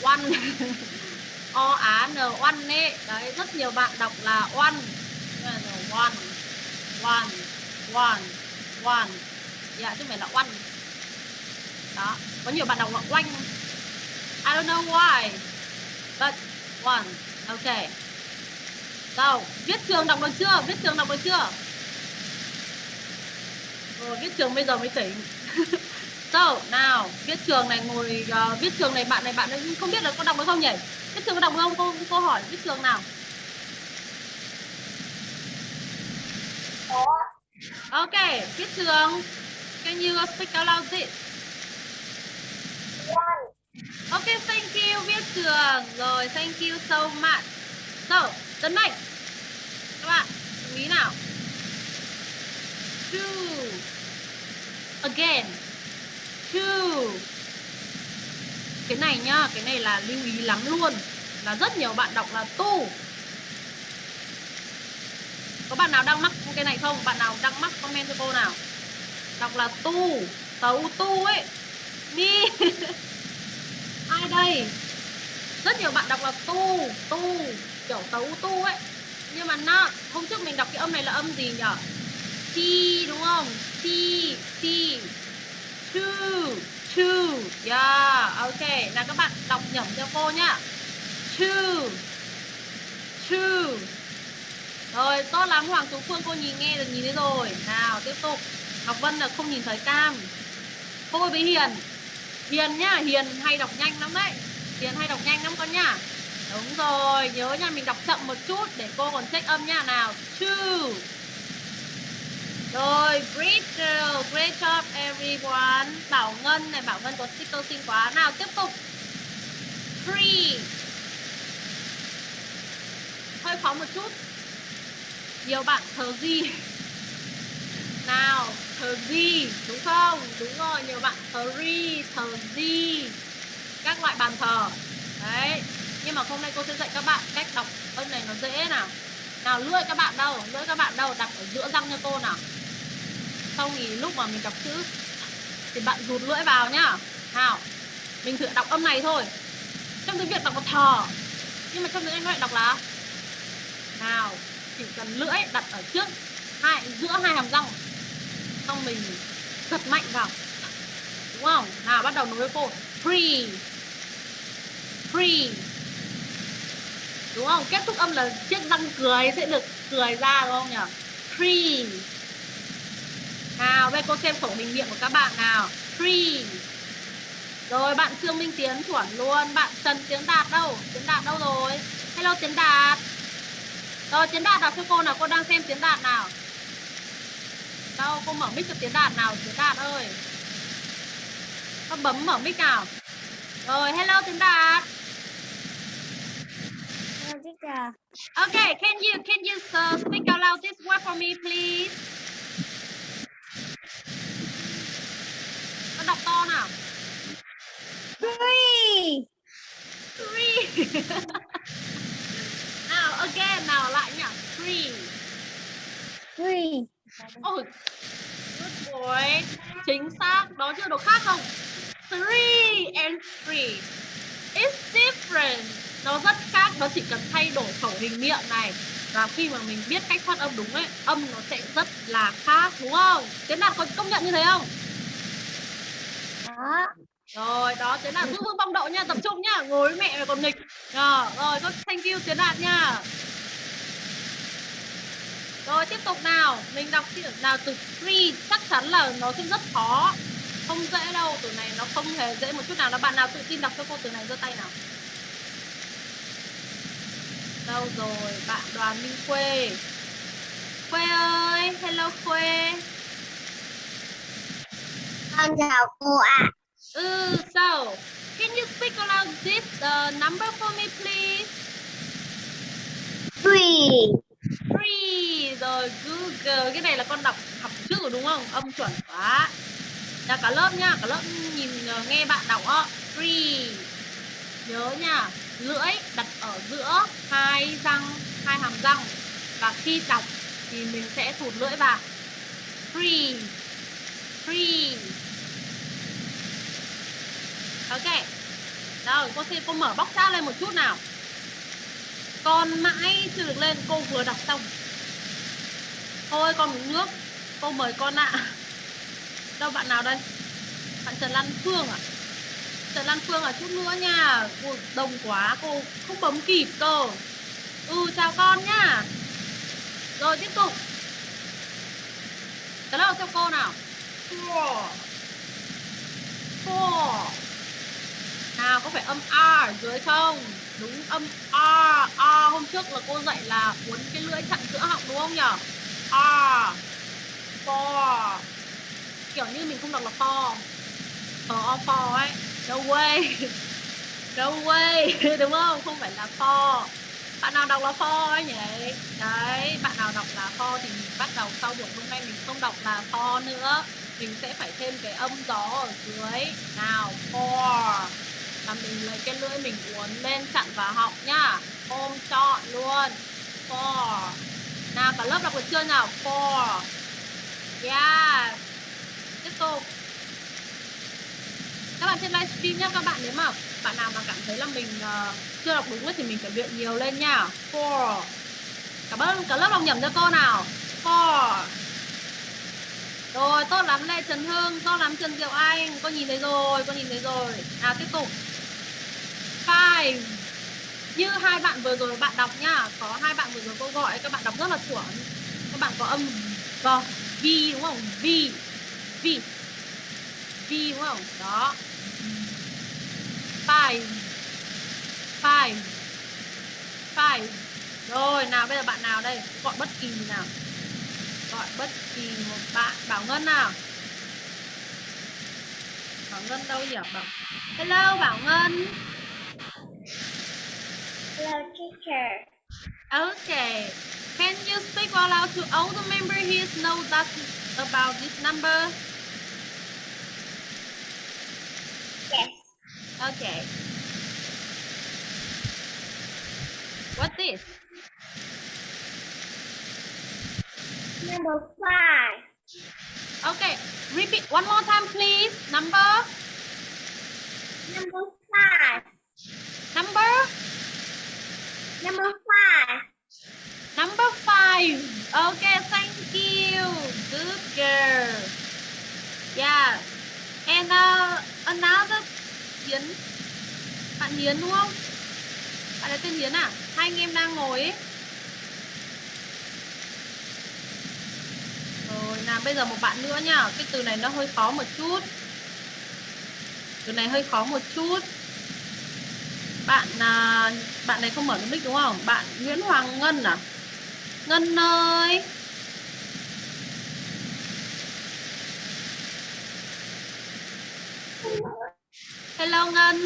One. O Á N oan ấy. Đấy rất nhiều bạn đọc là oan, oan, oan, oan, oan, Dạ chứ không phải là oan, đó có nhiều bạn đọc là oanh I don't know why but one. Ok. Đâu viết trường đọc được chưa? Viết trường đọc được chưa? Rồi, viết trường bây giờ mới tỉnh. So nào viết trường này ngồi uh, viết trường này bạn này bạn ấy không biết là có đọc được không nhỉ? Viết trường có đọc không cô cô hỏi viết trường nào có ok viết trường can you speak out loud it? Ok, thank you Viết Trường. Rồi, thank you so much. So, tấn mạnh Các bạn, chú ý nào. Two. Again. Two. Cái này nhá, cái này là lưu ý lắm luôn. Là rất nhiều bạn đọc là tu. Có bạn nào đang mắc cái này không? Bạn nào đang mắc comment cho cô nào? Đọc là tu, tấu tu ấy. Đi. Ai đây? Rất nhiều bạn đọc là tu, tu, kiểu tấu tu ấy. Nhưng mà nó, hôm trước mình đọc cái âm này là âm gì nhở? chi đúng không? chi chi chu two. Yeah, ok. là các bạn đọc nhẩm cho cô nhá. Two. Two. Rồi, tốt lắm Hoàng Tú Phương cô nhìn nghe được nhìn thấy rồi. Nào, tiếp tục. Ngọc Vân là không nhìn thấy cam. Cô với Hiền. Hiền nhá, Hiền hay đọc nhanh lắm đấy. Hiền hay đọc nhanh lắm con nhá. Đúng rồi, nhớ nha mình đọc chậm một chút để cô còn check âm nha nào. Two. Rồi, great great job everyone. Bảo Ngân này, Bảo Ngân có sticker xinh quá. Nào tiếp tục. Free. Hơi khó một chút. Nhiều bạn thờ gì? Nào, thờ gì? Đúng không? Đúng rồi, nhiều bạn thờ ri, thờ gì? Các loại bàn thờ. Đấy. Nhưng mà hôm nay cô sẽ dạy các bạn cách đọc âm này nó dễ nào. Nào lưỡi các bạn đâu? Lưỡi các bạn đâu? Đặt ở giữa răng cho cô nào sau thì lúc mà mình đọc chữ thì bạn rụt lưỡi vào nhá. Nào. Mình thử đọc âm này thôi. Trong tiếng Việt đọc là thờ. Nhưng mà trong tiếng Anh nó lại đọc là nào chỉ cần lưỡi đặt ở trước, hai, giữa hai hàm răng xong mình giật mạnh vào đúng không nào, bắt đầu nối với cô free free đúng không kết thúc âm là chiếc răng cười sẽ được cười ra, đúng không nhỉ free nào đây cô xem khẩu hình miệng của các bạn nào? Free rồi bạn Trương Minh Tiến chuẩn luôn. Bạn Trần Tiến Đạt đâu? Tiến Đạt đâu rồi? Hello Tiến Đạt. Rồi Tiến Đạt đọc cho cô nào, cô đang xem Tiến Đạt nào? Đâu, cô mở mic cho Tiến Đạt nào, Tiến Đạt ơi. Con bấm mở mic nào? Rồi, hello Tiến Đạt. Okay, can you can you uh, speak out loud this word for me please? Con đọc to nào Three. Three Nào, again, nào lại nhỉ Three Three. Ôi, good boy. Chính xác. Đó chưa đồ khác không? Three and three. It's different. Nó rất khác. Nó chỉ cần thay đổi khẩu hình miệng này. Và khi mà mình biết cách phát âm đúng ấy, âm nó sẽ rất là khác, đúng không? Tiến Đạt có công nhận như thế không? Rồi, đó, Tiến Đạt giữ vững phong độ nha, tập trung nhá. Ngồi với mẹ mà còn nghịch. Rồi, rồi, tốt, thank you Tiến Đạt nha. Rồi tiếp tục nào Mình đọc chữ nào từ free Chắc chắn là nó sẽ rất khó Không dễ đâu Từ này nó không hề dễ một chút nào Là bạn nào tự tin đọc cho cô từ này giơ tay nào Đâu rồi Bạn đoàn Minh Khuê Khuê ơi Hello Khuê Con chào cô ạ. Ừ so Can you speak aloud this uh, number for me please? Three. Free rồi Google cái này là con đọc học rồi đúng không? Âm chuẩn quá. Là cả lớp nha cả lớp nhìn ờ, nghe bạn đọc á free nhớ nha lưỡi đặt ở giữa hai răng hai hàm răng. Và khi đọc thì mình sẽ thụt lưỡi vào. Free free ok. Rồi cô xin cô mở bóc ra lên một chút nào. Con mãi chưa được lên, cô vừa đọc xong. Thôi, con uống nước. Cô mời con ạ. Đâu, bạn nào đây? Bạn trần lan phương à trần lan phương à chút nữa nha. Cô đông quá, cô không bấm kịp cơ. Ừ chào con nhá rồi, tiếp tục. Cái nào cho cô nào. Four four nào, có phải âm a ở dưới không? Đúng, âm a a hôm trước là cô dạy là uốn cái lưỡi chặn giữa họng, đúng không nhở? A for. Kiểu như mình không đọc là for. For or for ấy. No way. No way, đúng không? Không phải là for. Bạn nào đọc là for ấy nhỉ? Đấy, bạn nào đọc là for thì mình bắt đầu sau buổi hôm nay mình không đọc là for nữa. Mình sẽ phải thêm cái âm gió ở dưới. Nào, for là mình lấy cái lưỡi mình uốn lên chặn vào họng nhá. Ôm trọn luôn. Four. Nào cả lớp đọc được chưa nào? Four. Yeah. Tiếp tục. Các bạn trên livestream nhá các bạn nếu mà bạn nào mà cảm thấy là mình uh, chưa đọc đúng ấy, thì mình phải luyện nhiều lên nhá. Four. Cả lớp cả lớp đọc nhầm cho cô nào. Four. Rồi tốt lắm Lê Trần Hưng tốt lắm Trần Diệu Anh. Con nhìn thấy rồi con nhìn thấy rồi. Nào tiếp tục này như hai bạn vừa rồi bạn đọc nhá có hai bạn vừa rồi cô gọi, các bạn đọc rất là chuẩn. Các bạn có âm v v, đúng không? V v v, đúng không? Đó. Five five five. Rồi, nào, bây giờ bạn nào đây? Gọi bất kỳ nào. Gọi bất kỳ một bạn. Bảo ngân nào? Bảo ngân đâu nhỉ? Bảo hello, bảo ngân. Hello teacher. Okay. Can you speak out loud to all the members here know that about this number? Yes. Okay. What this? Number five. Okay. Repeat one more time, please. Number. Number five. Number. Number five. Number five. Okay. Thank you. Good girl. Yeah. And uh, another Hiến. Bạn Hiến đúng không? Bạn ấy tên Hiến à? Hai anh em đang ngồi ấy. Rồi, nào bây giờ một bạn nữa nhá. Cái từ này nó hơi khó một chút. Từ này hơi khó một chút. Bạn à, bạn này không mở được mic đúng không? Bạn Nguyễn Hoàng Ngân à? Ngân ơi. Hello Ngân.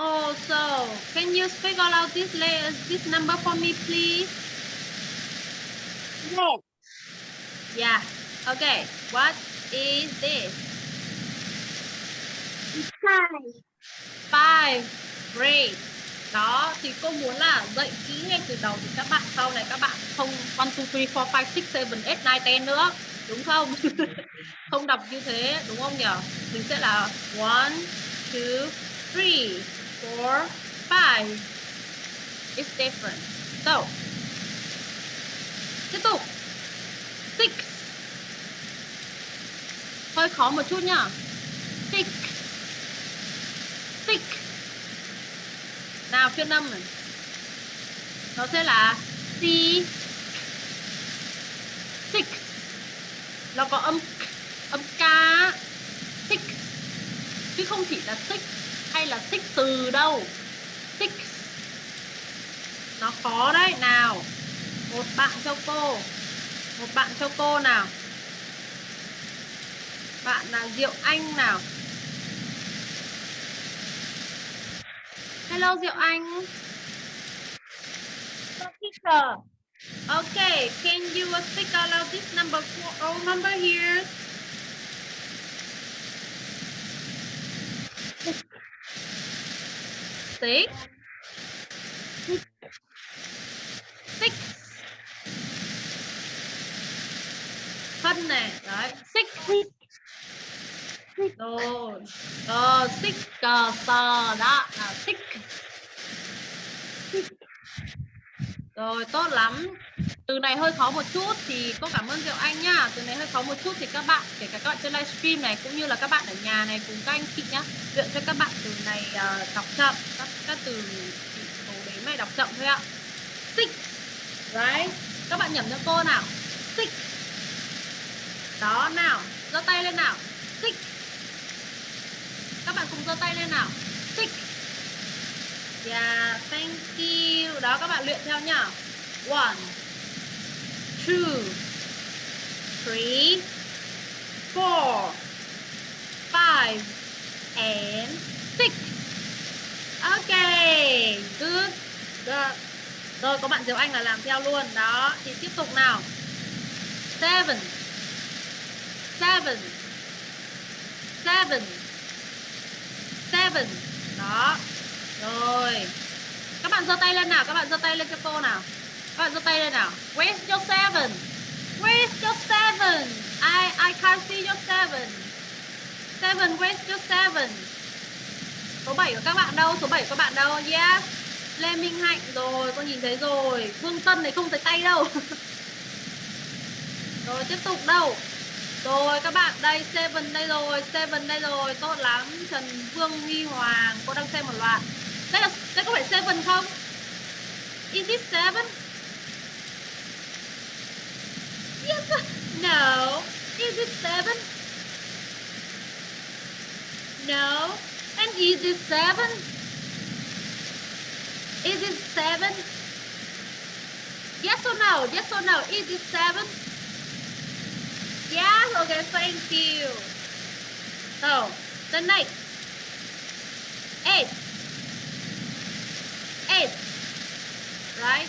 Oh, so can you speak all out this this number for me, please? Yes. Yeah. Okay. What is this? Five. Five. Great. Đó, thì cô muốn là dạy kỹ ngay từ đầu thì các bạn sau này các bạn không 1, 2, 3, 4, 5, 6, 7, 8, 9, 10 nữa. Đúng không? không đọc như thế, đúng không nhỉ? Mình sẽ là 1, 2, 3, 4, 5. It's different. So, tiếp tục. Six. Hơi khó một chút nhá. Six. Six. Nào phiên âm này. Nó sẽ là si Six. Nó có âm âm ca, Six. Chứ không chỉ là six hay là six từ đâu. Six. Nó khó đấy. Nào. Một bạn cho cô. Một bạn cho cô nào. Bạn là Diệu Anh nào. Hello Diệu Anh. Teacher. Okay, can you speak out loud this number for all number here? Six. Six. Phân này, đấy, six. Rồi, ờ, six, cờ, sờ, đó, là six. Rồi, tốt lắm. Từ này hơi khó một chút thì cô cảm ơn Diệu Anh nhá. Từ này hơi khó một chút thì các bạn, kể cả các bạn trên livestream này cũng như là các bạn ở nhà này cùng các anh chị nhá, luyện cho các bạn từ này uh, đọc chậm, các các từ số đếm này đọc chậm thôi ạ. Six. Right. Các bạn nhẩm cho cô nào. Six. Đó nào, giơ tay lên nào. Six. Các bạn cùng giơ tay lên nào. Six. Yeah, thank you. Đó các bạn luyện theo nhá. One, two, three, four, five, and six. Okay, good. good. Rồi có bạn Diệu Anh là làm theo luôn. Đó, thì tiếp tục nào. Seven, seven, seven, seven. Đó. Rồi. Các bạn giơ tay lên nào, các bạn giơ tay lên cho cô nào. Các bạn giơ tay lên nào. Where's your seven? Where's your seven? I I can't see your seven. Seven, where's your seven? Số 7 của các bạn đâu? Số 7 của các bạn đâu? Yeah. Lê Minh Hạnh rồi, con nhìn thấy rồi. Vương Tân này không thấy tay đâu. rồi tiếp tục đâu? Rồi các bạn đây Seven đây rồi, Seven đây rồi, tốt lắm. Trần Vương Huy Hoàng, cô đang xem một loạt. Đây là đây có phải Seven không? Is it seven? Yes. No. Is it seven? No. And is it seven? Is it seven? Yes or no? Yes or no? Is it seven? Yeah, Okay. Thank you. So the next eight. Eight. Right?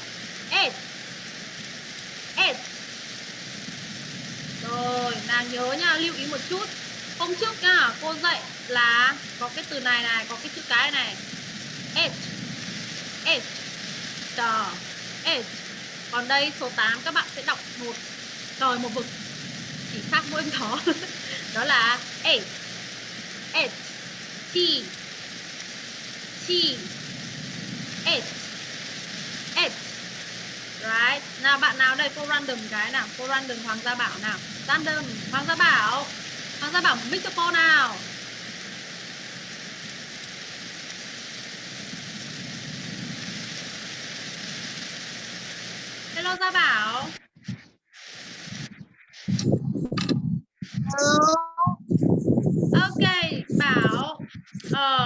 Eight. Eight. Rồi, nàng nhớ nha, lưu ý một chút. Hôm trước nha, cô dạy là có cái từ này này, có cái chữ cái này. Eight. Eight. Tờ. Eight. Còn đây số 8 các bạn sẽ đọc một trời một vực. Chỉ khác mỗi đó. Đó là eight. Eight. T. T. Eight. Eight. Right. Nào bạn nào đây cô random cái nào, cô random Hoàng Gia Bảo nào. Random Hoàng Gia Bảo. Hoàng Gia Bảo mic cho cô nào. Hello Gia Bảo. Okay, Bảo.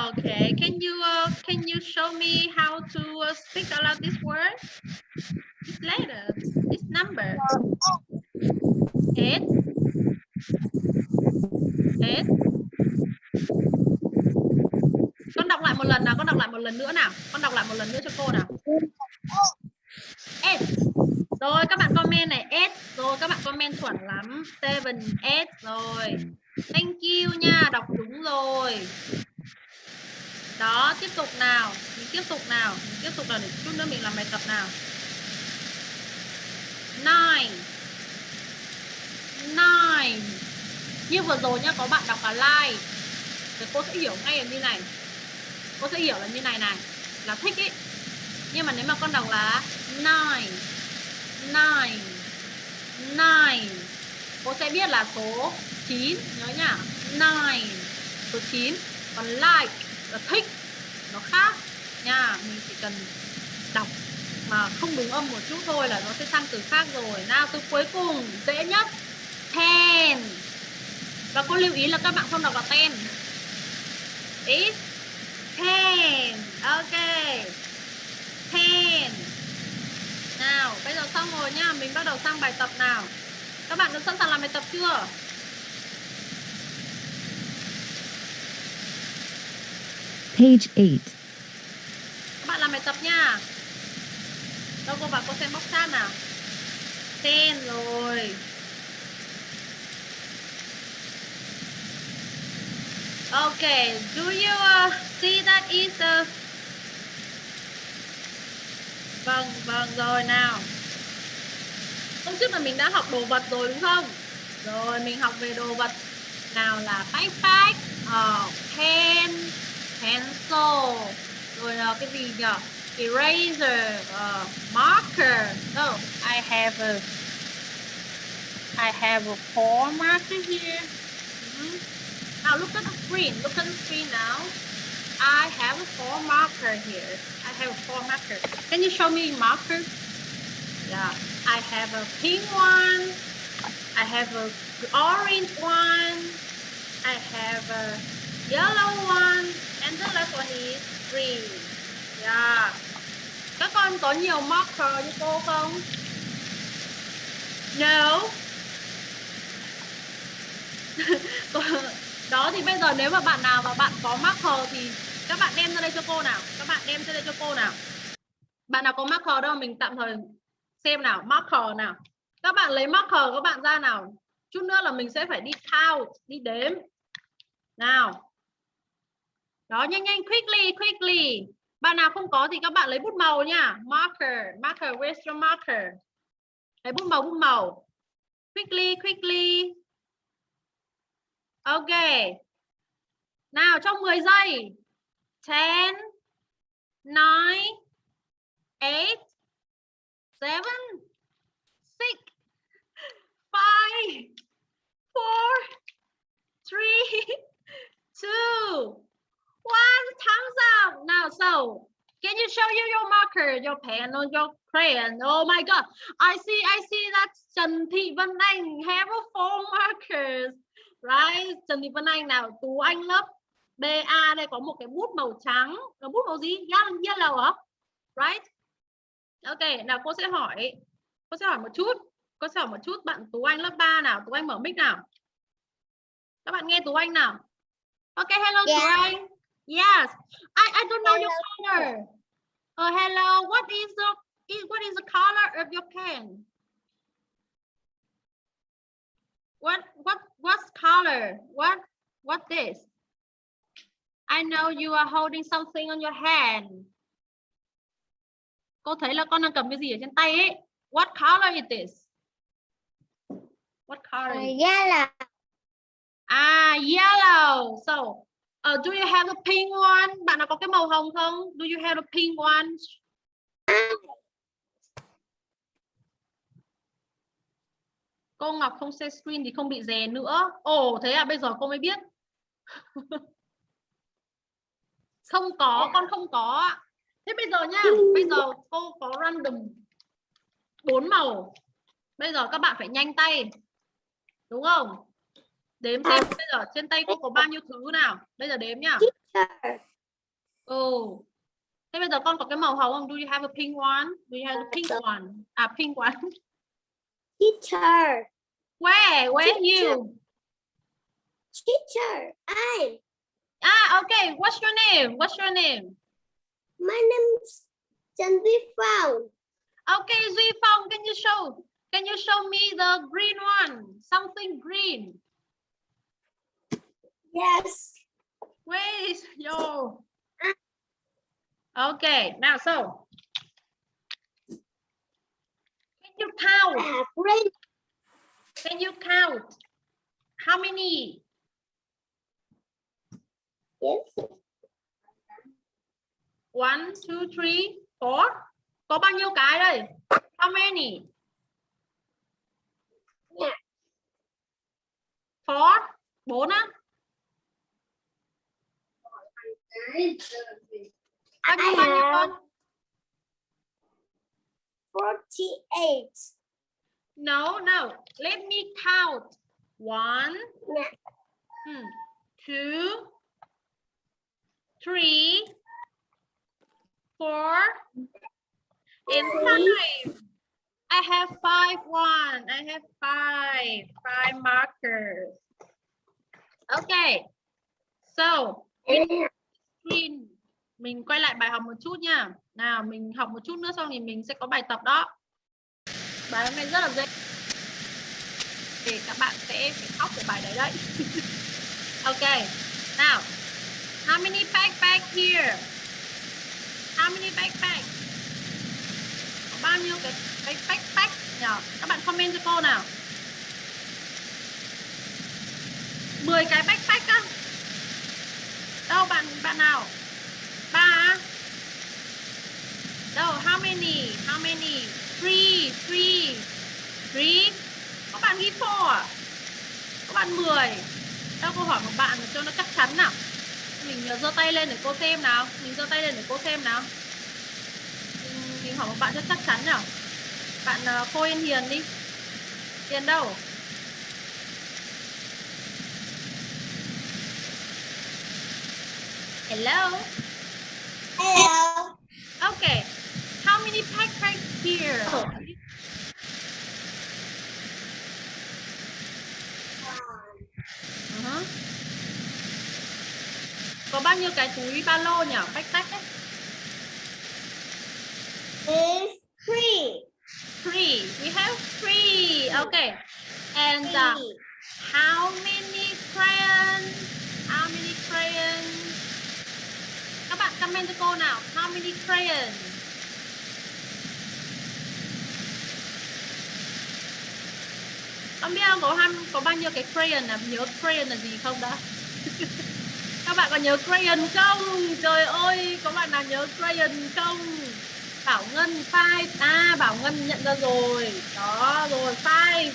Okay, can you uh, can you show me how to uh, speak aloud this word? This letter, this number. Eight. Eight. Con đọc lại một lần nào, con đọc lại một lần nữa nào. Con đọc lại một lần nữa cho cô nào. Eight. Rồi các bạn comment này eight. Rồi các bạn comment chuẩn lắm. Seven, eight rồi. Thank you nha, đọc đúng rồi. Đó, tiếp tục nào. Mình tiếp tục nào. Mình tiếp tục nào để chút nữa mình làm bài tập nào. Nine. Nine. Như vừa rồi nhá, có bạn đọc là like. Thì cô sẽ hiểu ngay là như này. Cô sẽ hiểu là như này này. Là thích ý. Nhưng mà nếu mà con đọc là nine. Nine. Nine. Cô sẽ biết là số 9 nhớ nhá. Nine. Số 9. Còn like là thích nó khác nha, mình chỉ cần đọc mà không đúng âm một chút thôi là nó sẽ sang từ khác rồi nào, từ cuối cùng, dễ nhất ten và cô lưu ý là các bạn không đọc là ten Is ten ok ten nào bây giờ xong rồi nhá mình bắt đầu sang bài tập nào các bạn đã sẵn sàng làm bài tập chưa Page 8. Các bạn làm bài tập nha. Đâu cô vào cô xem bóc chat nào. Ten rồi. Okay, do you uh, see that is a Vâng, vâng rồi nào. Hôm trước là mình đã học đồ vật rồi đúng không? Rồi mình học về đồ vật nào là backpack, uh, ờ, pen, pencil, rồi là cái gì nhỉ? Eraser, uh, marker. No, I have a I have a four marker here. Ừ. Now look at the screen. Look at the screen now. I have a four marker here. Have four marker. Can you show me marker? Yeah. I have a pink one. I have a orange one. I have a yellow one. And the last one is green. Yeah. Các con có nhiều marker như cô không? No. đó, thì bây giờ nếu mà bạn nào mà bạn có marker thì các bạn đem ra đây cho cô nào? Các bạn đem ra đây cho cô nào? Bạn nào có marker đâu, mình tạm thời xem nào marker nào. Các bạn lấy marker các bạn ra nào. Chút nữa là mình sẽ phải đi count đi đếm. Nào. Đó, nhanh nhanh, quickly quickly. Bạn nào không có thì các bạn lấy bút màu nha. Marker marker, where's your marker? Lấy bút màu bút màu. Quickly quickly. Ok. Nào, trong 10 giây. 10 9 8 7 6 5 4 3 2 one. Thumbs up now so can you show you your marker? Your pen or your crayon? Oh my god. I see i see that trần thị vân anh have a four markers. Right? Trần thị vân anh nào? Tú anh lớp ba đây có một cái bút màu trắng là bút màu gì yellow, hả right ok nào cô sẽ hỏi cô sẽ hỏi một chút cô sẽ hỏi một chút bạn tú anh lớp 3 nào tú anh mở mic nào các bạn nghe tú anh nào ok hello tú Yeah. anh Yes, I, I don't know your color. Oh, hello. What is the what is the color of your pen? What what what's color? What what this? I know you are holding something on your hand. Cô thấy là con đang cầm cái gì ở trên tay ấy. What color is this? What color? is yellow Ah, yellow. So, uh, do you have a pink one? Bạn nào có cái màu hồng không? Do you have a pink one? Cô Ngọc không share screen thì không bị rè nữa. Ồ, thế à, bây giờ cô mới biết. không có, con không có. Thế bây giờ nha, bây giờ cô có random bốn màu. Bây giờ các bạn phải nhanh tay. Đúng không? Đếm xem bây giờ trên tay cô có bao nhiêu thứ nào. Bây giờ đếm nhá. Ừ. Thế bây giờ con có cái màu hồng không? Do you have a pink one? Do you have a pink one? À pink one. teacher Where? Where you? teacher I Ah, okay. What's your name? What's your name? my name's Duy Phong Okay, Phong, can you show? Can you show me the green one? Something green. yes Where is your? Okay, now so. Can you count? Can you count? How many? Yes One, two, three, four. Có bao nhiêu cái đây? How many? Yeah. Four. Bốn á? Nhiêu, I bao nhiêu con? have 48 No, no. Let me count. One, Yeah. hmm, two, three, four, and five. I have five one. I have five. Five markers. Okay. So, screen. Mình quay lại bài học một chút nha. Nào, mình học một chút nữa xong thì mình sẽ có bài tập đó. Bài hôm nay rất là dễ. Thì các bạn sẽ phải khóc về bài đấy đấy. ok. Nào. How many backpack here? How many backpack? Có bao nhiêu cái cái backpack nhỉ? Các bạn comment cho cô nào. 10 cái backpack á. Đâu bạn bạn nào? Ba? Đâu, how many? How many? Three, three, three. Có bạn ghi four à? Có bạn 10. Đâu cô hỏi một bạn cho nó chắc chắn nào. Mình ờ, giơ tay lên để cô xem nào. Mình giơ tay lên để cô xem nào. Mình, mình hỏi một bạn cho chắc chắn nào. Bạn uh, Cô Yên Hiền đi. Hiền đâu? Hello. hello Okay. How many backpacks here? Có bao nhiêu cái túi ba lô nhỉ? Backpack ấy. Is three. three we have three okay and uh, how many crayons? How many crayons? Các bạn comment cho cô nào. How many crayons? Con biết không có ham có bao nhiêu cái crayon là nhớ crayon là gì không đã? Các bạn có nhớ crayon không? Trời ơi, có bạn nào nhớ crayon không? Bảo Ngân five à Bảo Ngân nhận ra rồi. Đó rồi five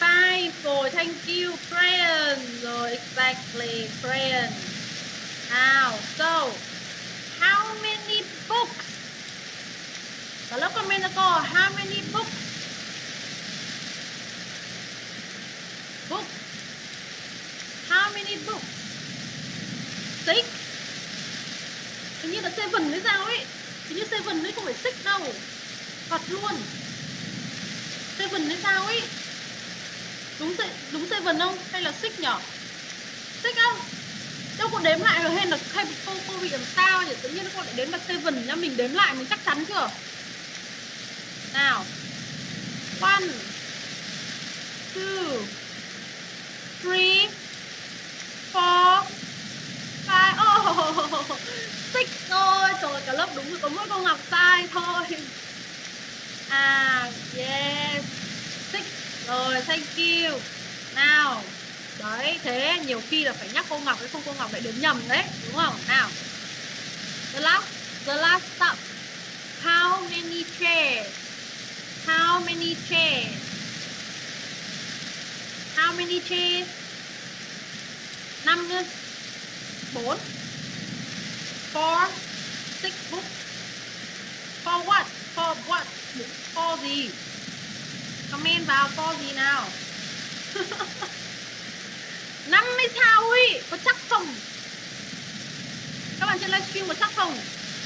five rồi thank you crayon rồi exactly crayon. nào so how many books? và lớp comment cho cô how many books? Books. How many books? Six. Hình như là seven hay sao ấy. Hình như seven ấy không phải six đâu. Thật luôn. Seven hay sao ấy. Đúng đúng seven không? Hay là six nhở? Six không? Đâu có đếm lại rồi hay là hay cô cô bị làm sao nhỉ? Tự nhiên cô lại đếm là seven nhá, mình đếm lại mình chắc chắn chưa? Nào. One, two, three, four, five. Oh, xích rồi. Trời cả lớp đúng rồi, có mỗi cô Ngọc sai thôi. À, yes. xích Rồi, thank you. Nào. Đấy, thế nhiều khi là phải nhắc cô Ngọc, cái không cô Ngọc lại đếm nhầm đấy, đúng không? Nào. The last, the last stop How many chairs? How many chairs? How many chairs? Năm nữa. Bốn. Four. Six book For what? For what? For gì? Comment vào for gì nào? Năm hay sao ui Có chắc không? Các bạn trên livestream có chắc không?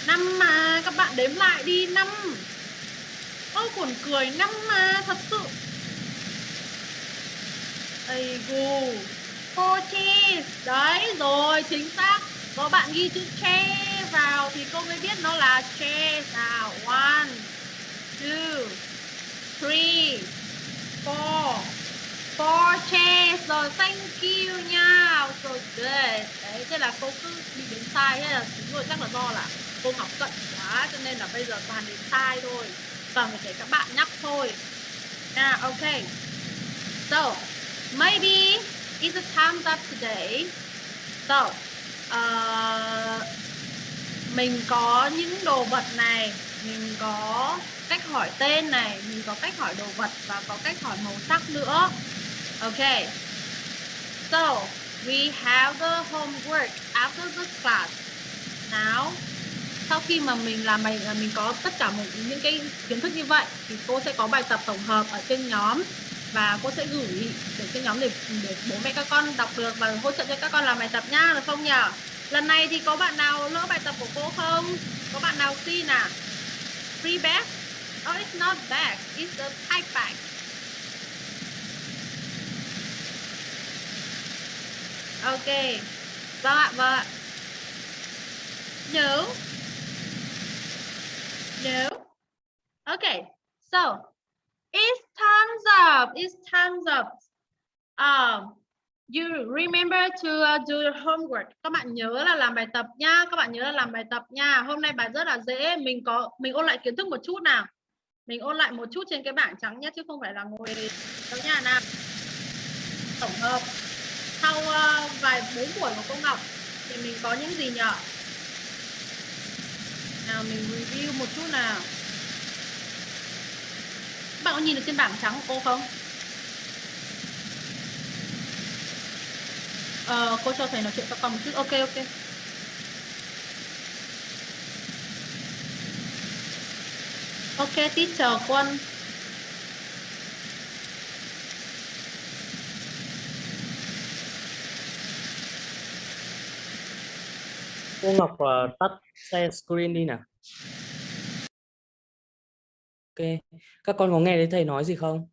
Năm mà, các bạn đếm lại đi, năm. Ôi buồn cười, năm mà, thật sự Ây gù Cô chi. Đấy rồi chính xác. Có bạn ghi chữ che vào Thì cô mới biết nó là che Nào. One Two Three Four. Four chairs Rồi thank you nha. Rồi good Đấy thế là cô cứ bị đến sai Thế là đúng rồi chắc là do là cô học cận quá Cho nên là bây giờ toàn đến sai thôi. Vâng, để các bạn nhắc thôi. Nha, ok. So, maybe it's the time's up today. So, uh, mình có những đồ vật này, mình có cách hỏi tên này, mình có cách hỏi đồ vật và có cách hỏi màu sắc nữa. Ok. So, we have the homework after the class. Now, sau khi mà mình làm bài mình có tất cả một những cái kiến thức như vậy thì cô sẽ có bài tập tổng hợp ở trên nhóm và cô sẽ gửi để cho nhóm để để bố mẹ các con đọc được và hỗ trợ cho các con làm bài tập nhá được không nhỉ? Lần này thì có bạn nào lỡ bài tập của cô không? Có bạn nào xin à? Free bag? Oh it's not bag, it's a type bag. Ok. Vâng ạ vâng ạ. No No. Okay. So it's time's up. It's time's up. Um, you remember to uh, do your homework. Các bạn nhớ là làm bài tập nha. Các bạn nhớ là làm bài tập nha. Hôm nay bài rất là dễ. Mình có mình ôn lại kiến thức một chút nào. Mình ôn lại một chút trên cái bảng trắng nhé chứ không phải là ngồi đâu nha nào. Tổng hợp sau uh, vài bốn buổi của cô Ngọc thì mình có những gì nhỉ? nào mình review một chút nào bạn có nhìn được trên bảng trắng của cô không? Ờ, cô cho thầy nói chuyện các con một chút. Ok ok. Ok teacher quân. Cô Ngọc uh, tắt share screen đi nào ok các con có nghe thấy thầy nói gì không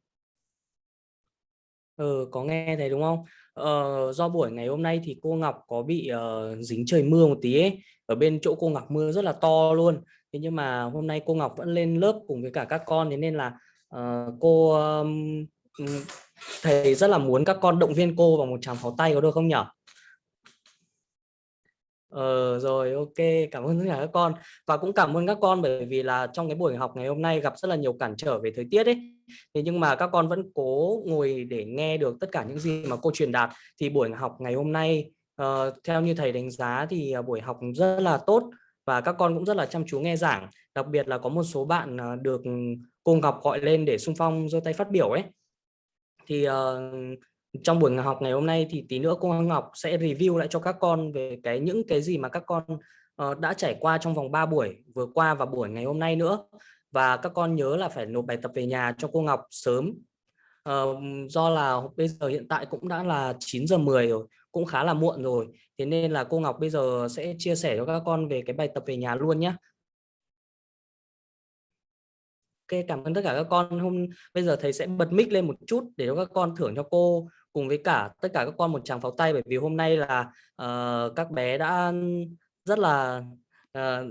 ừ có nghe thầy đúng không ờ, do buổi ngày hôm nay thì cô Ngọc có bị uh, dính trời mưa một tí ấy. Ở bên chỗ cô Ngọc mưa rất là to luôn. Thế nhưng mà hôm nay cô Ngọc vẫn lên lớp cùng với cả các con thế nên là uh, cô um, thầy rất là muốn các con động viên cô bằng một tràng pháo tay có được không nhở? Ờ rồi ok cảm ơn tất cả các con. Và cũng cảm ơn các con bởi vì là trong cái buổi học ngày hôm nay gặp rất là nhiều cản trở về thời tiết ấy. Thế nhưng mà các con vẫn cố ngồi để nghe được tất cả những gì mà cô truyền đạt. Thì buổi học ngày hôm nay uh, theo như thầy đánh giá thì ờ, buổi học rất là tốt và các con cũng rất là chăm chú nghe giảng. Đặc biệt là có một số bạn ờ, được cô Ngọc gọi lên để xung phong giơ tay phát biểu ấy. Thì uh, trong buổi học ngày hôm nay thì tí nữa cô Ngọc sẽ review lại cho các con về cái những cái gì mà các con uh, đã trải qua trong vòng 3 buổi vừa qua và buổi ngày hôm nay nữa. Và các con nhớ là phải nộp bài tập về nhà cho cô Ngọc sớm. Uh, do là bây giờ hiện tại cũng đã là 9 giờ 10 rồi cũng khá là muộn rồi. Thế nên là cô Ngọc bây giờ sẽ chia sẻ cho các con về cái bài tập về nhà luôn nhé. Ok cảm ơn tất cả các con. Hôm bây giờ thầy sẽ bật mic lên một chút để cho các con thưởng cho cô cùng với cả tất cả các con một tràng pháo tay bởi vì hôm nay là ờ, các bé đã rất là ờ,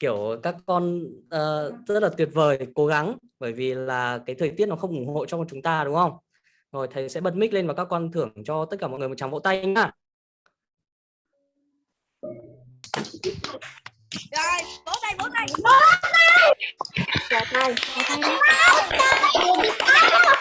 kiểu các con ờ, rất là tuyệt vời cố gắng bởi vì là cái thời tiết nó không ủng hộ cho chúng ta đúng không? Rồi thầy sẽ bật mic lên và các con thưởng cho tất cả mọi người một tràng vỗ tay nhá. Rồi, vỗ tay, vỗ tay. Tay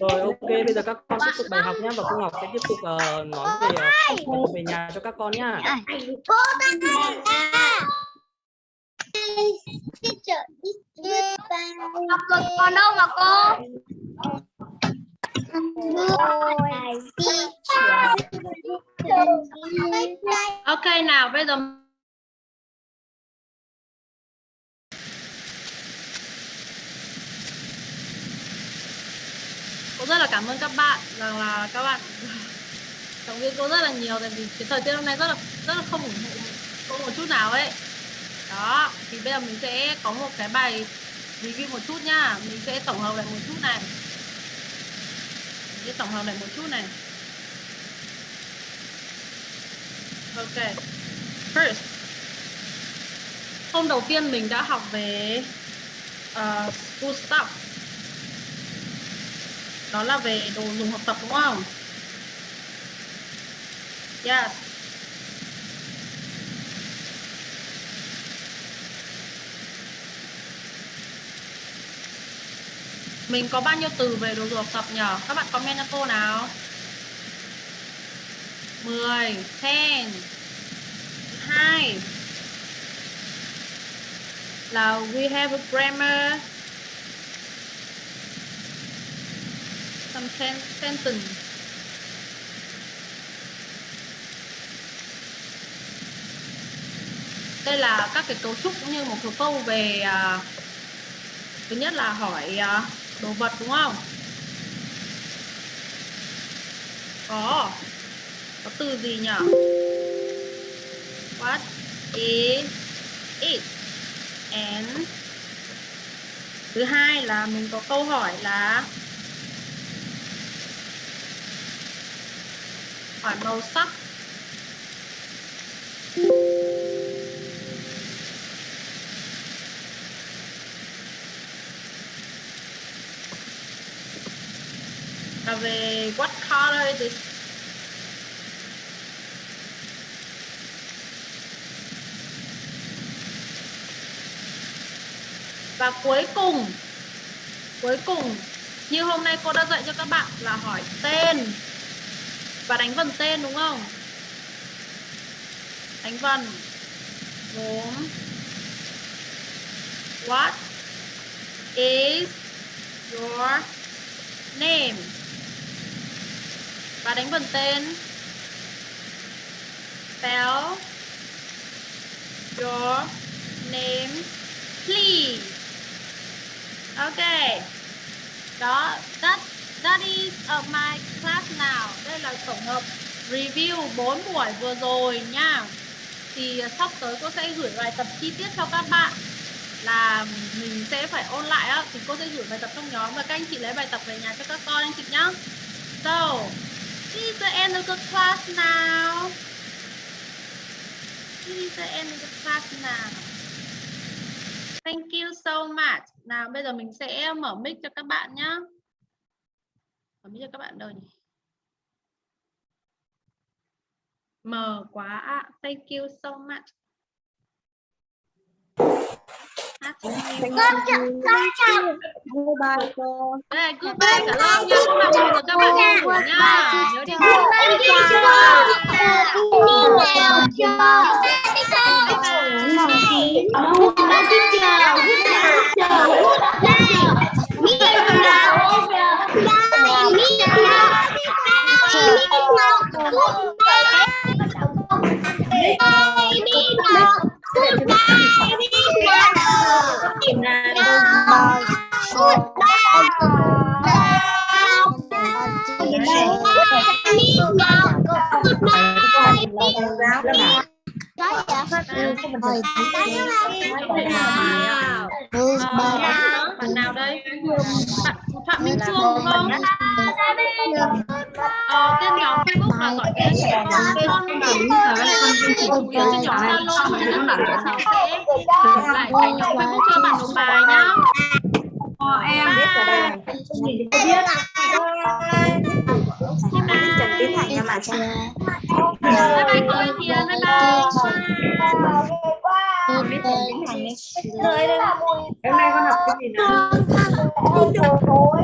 rồi ok bây giờ các con tiếp tục bài học nhé và cô Ngọc sẽ tiếp tục ờ, nói về tập về nhà cho các con nhá. Còn đâu mà cô? Ok nào bây giờ Cô rất là cảm ơn các bạn rằng là các bạn. Động viên cô rất là nhiều tại vì cái thời tiết hôm nay rất là rất là không ủng hộ cô một chút nào ấy. Đó thì bây giờ mình sẽ có một cái bài review một chút nhá mình sẽ tổng hợp lại một chút này. Mình sẽ tổng hợp lại một chút này. Ok. First. Hôm đầu tiên mình đã học về ờ, uh, school stuff đó là về đồ dùng học tập, đúng không? Yes. Mình có bao nhiêu từ về đồ dùng học tập nhỉ? Các bạn comment cho cô nào. 10 10 2 là we have a grammar. Some sen sentence đây là các cái cấu trúc cũng như một số câu về uh, thứ nhất là hỏi uh, đồ vật đúng không? Có. Có từ gì nhỉ? What is it? And thứ hai là mình có câu hỏi là hỏi màu sắc. Là về what color is it? Và cuối cùng cuối cùng, như hôm nay cô đã dạy cho các bạn là hỏi tên và đánh vần tên, đúng không? Đánh vần. Gồm what is your name? Và đánh vần tên. Spell your name, please. Ok. Đó that that of my class now đây là tổng hợp review 4 buổi vừa rồi nha. Thì à, sắp tới cô sẽ gửi bài tập chi tiết cho các bạn. Là mình sẽ phải ôn lại á, thì cô sẽ gửi bài tập trong nhóm và các anh chị lấy bài tập về nhà cho các con, anh chị nhá. So this is the end of the class now this is the end of the class now thank you so much. Nào, bây giờ mình sẽ mở mic cho các bạn nhá mở mic cho các bạn đâu nhỉ mờ quá ạ. thank you so much cho em. con chào con chào Đây, goodbye cả lớp nha. Các bạn chào các bạn đi ngủ nha. Nhớ đi ngủ. con chào chào Nào, Bạn nào đây? Phạm Minh Phương đúng không? Ờ, tên nhóm Facebook là gọi tên trẻ con con nhớ trên nhóm Zalo mà các bạn sẽ gửi lại cái nhóm Facebook cho bạn một bài nhá. em. Biết rồi đây. Trần Tiến Thành nha mà cha. Bye bye cô Thiền, bye bye. Hôm nay con học cái gì nào? Con thằng ôi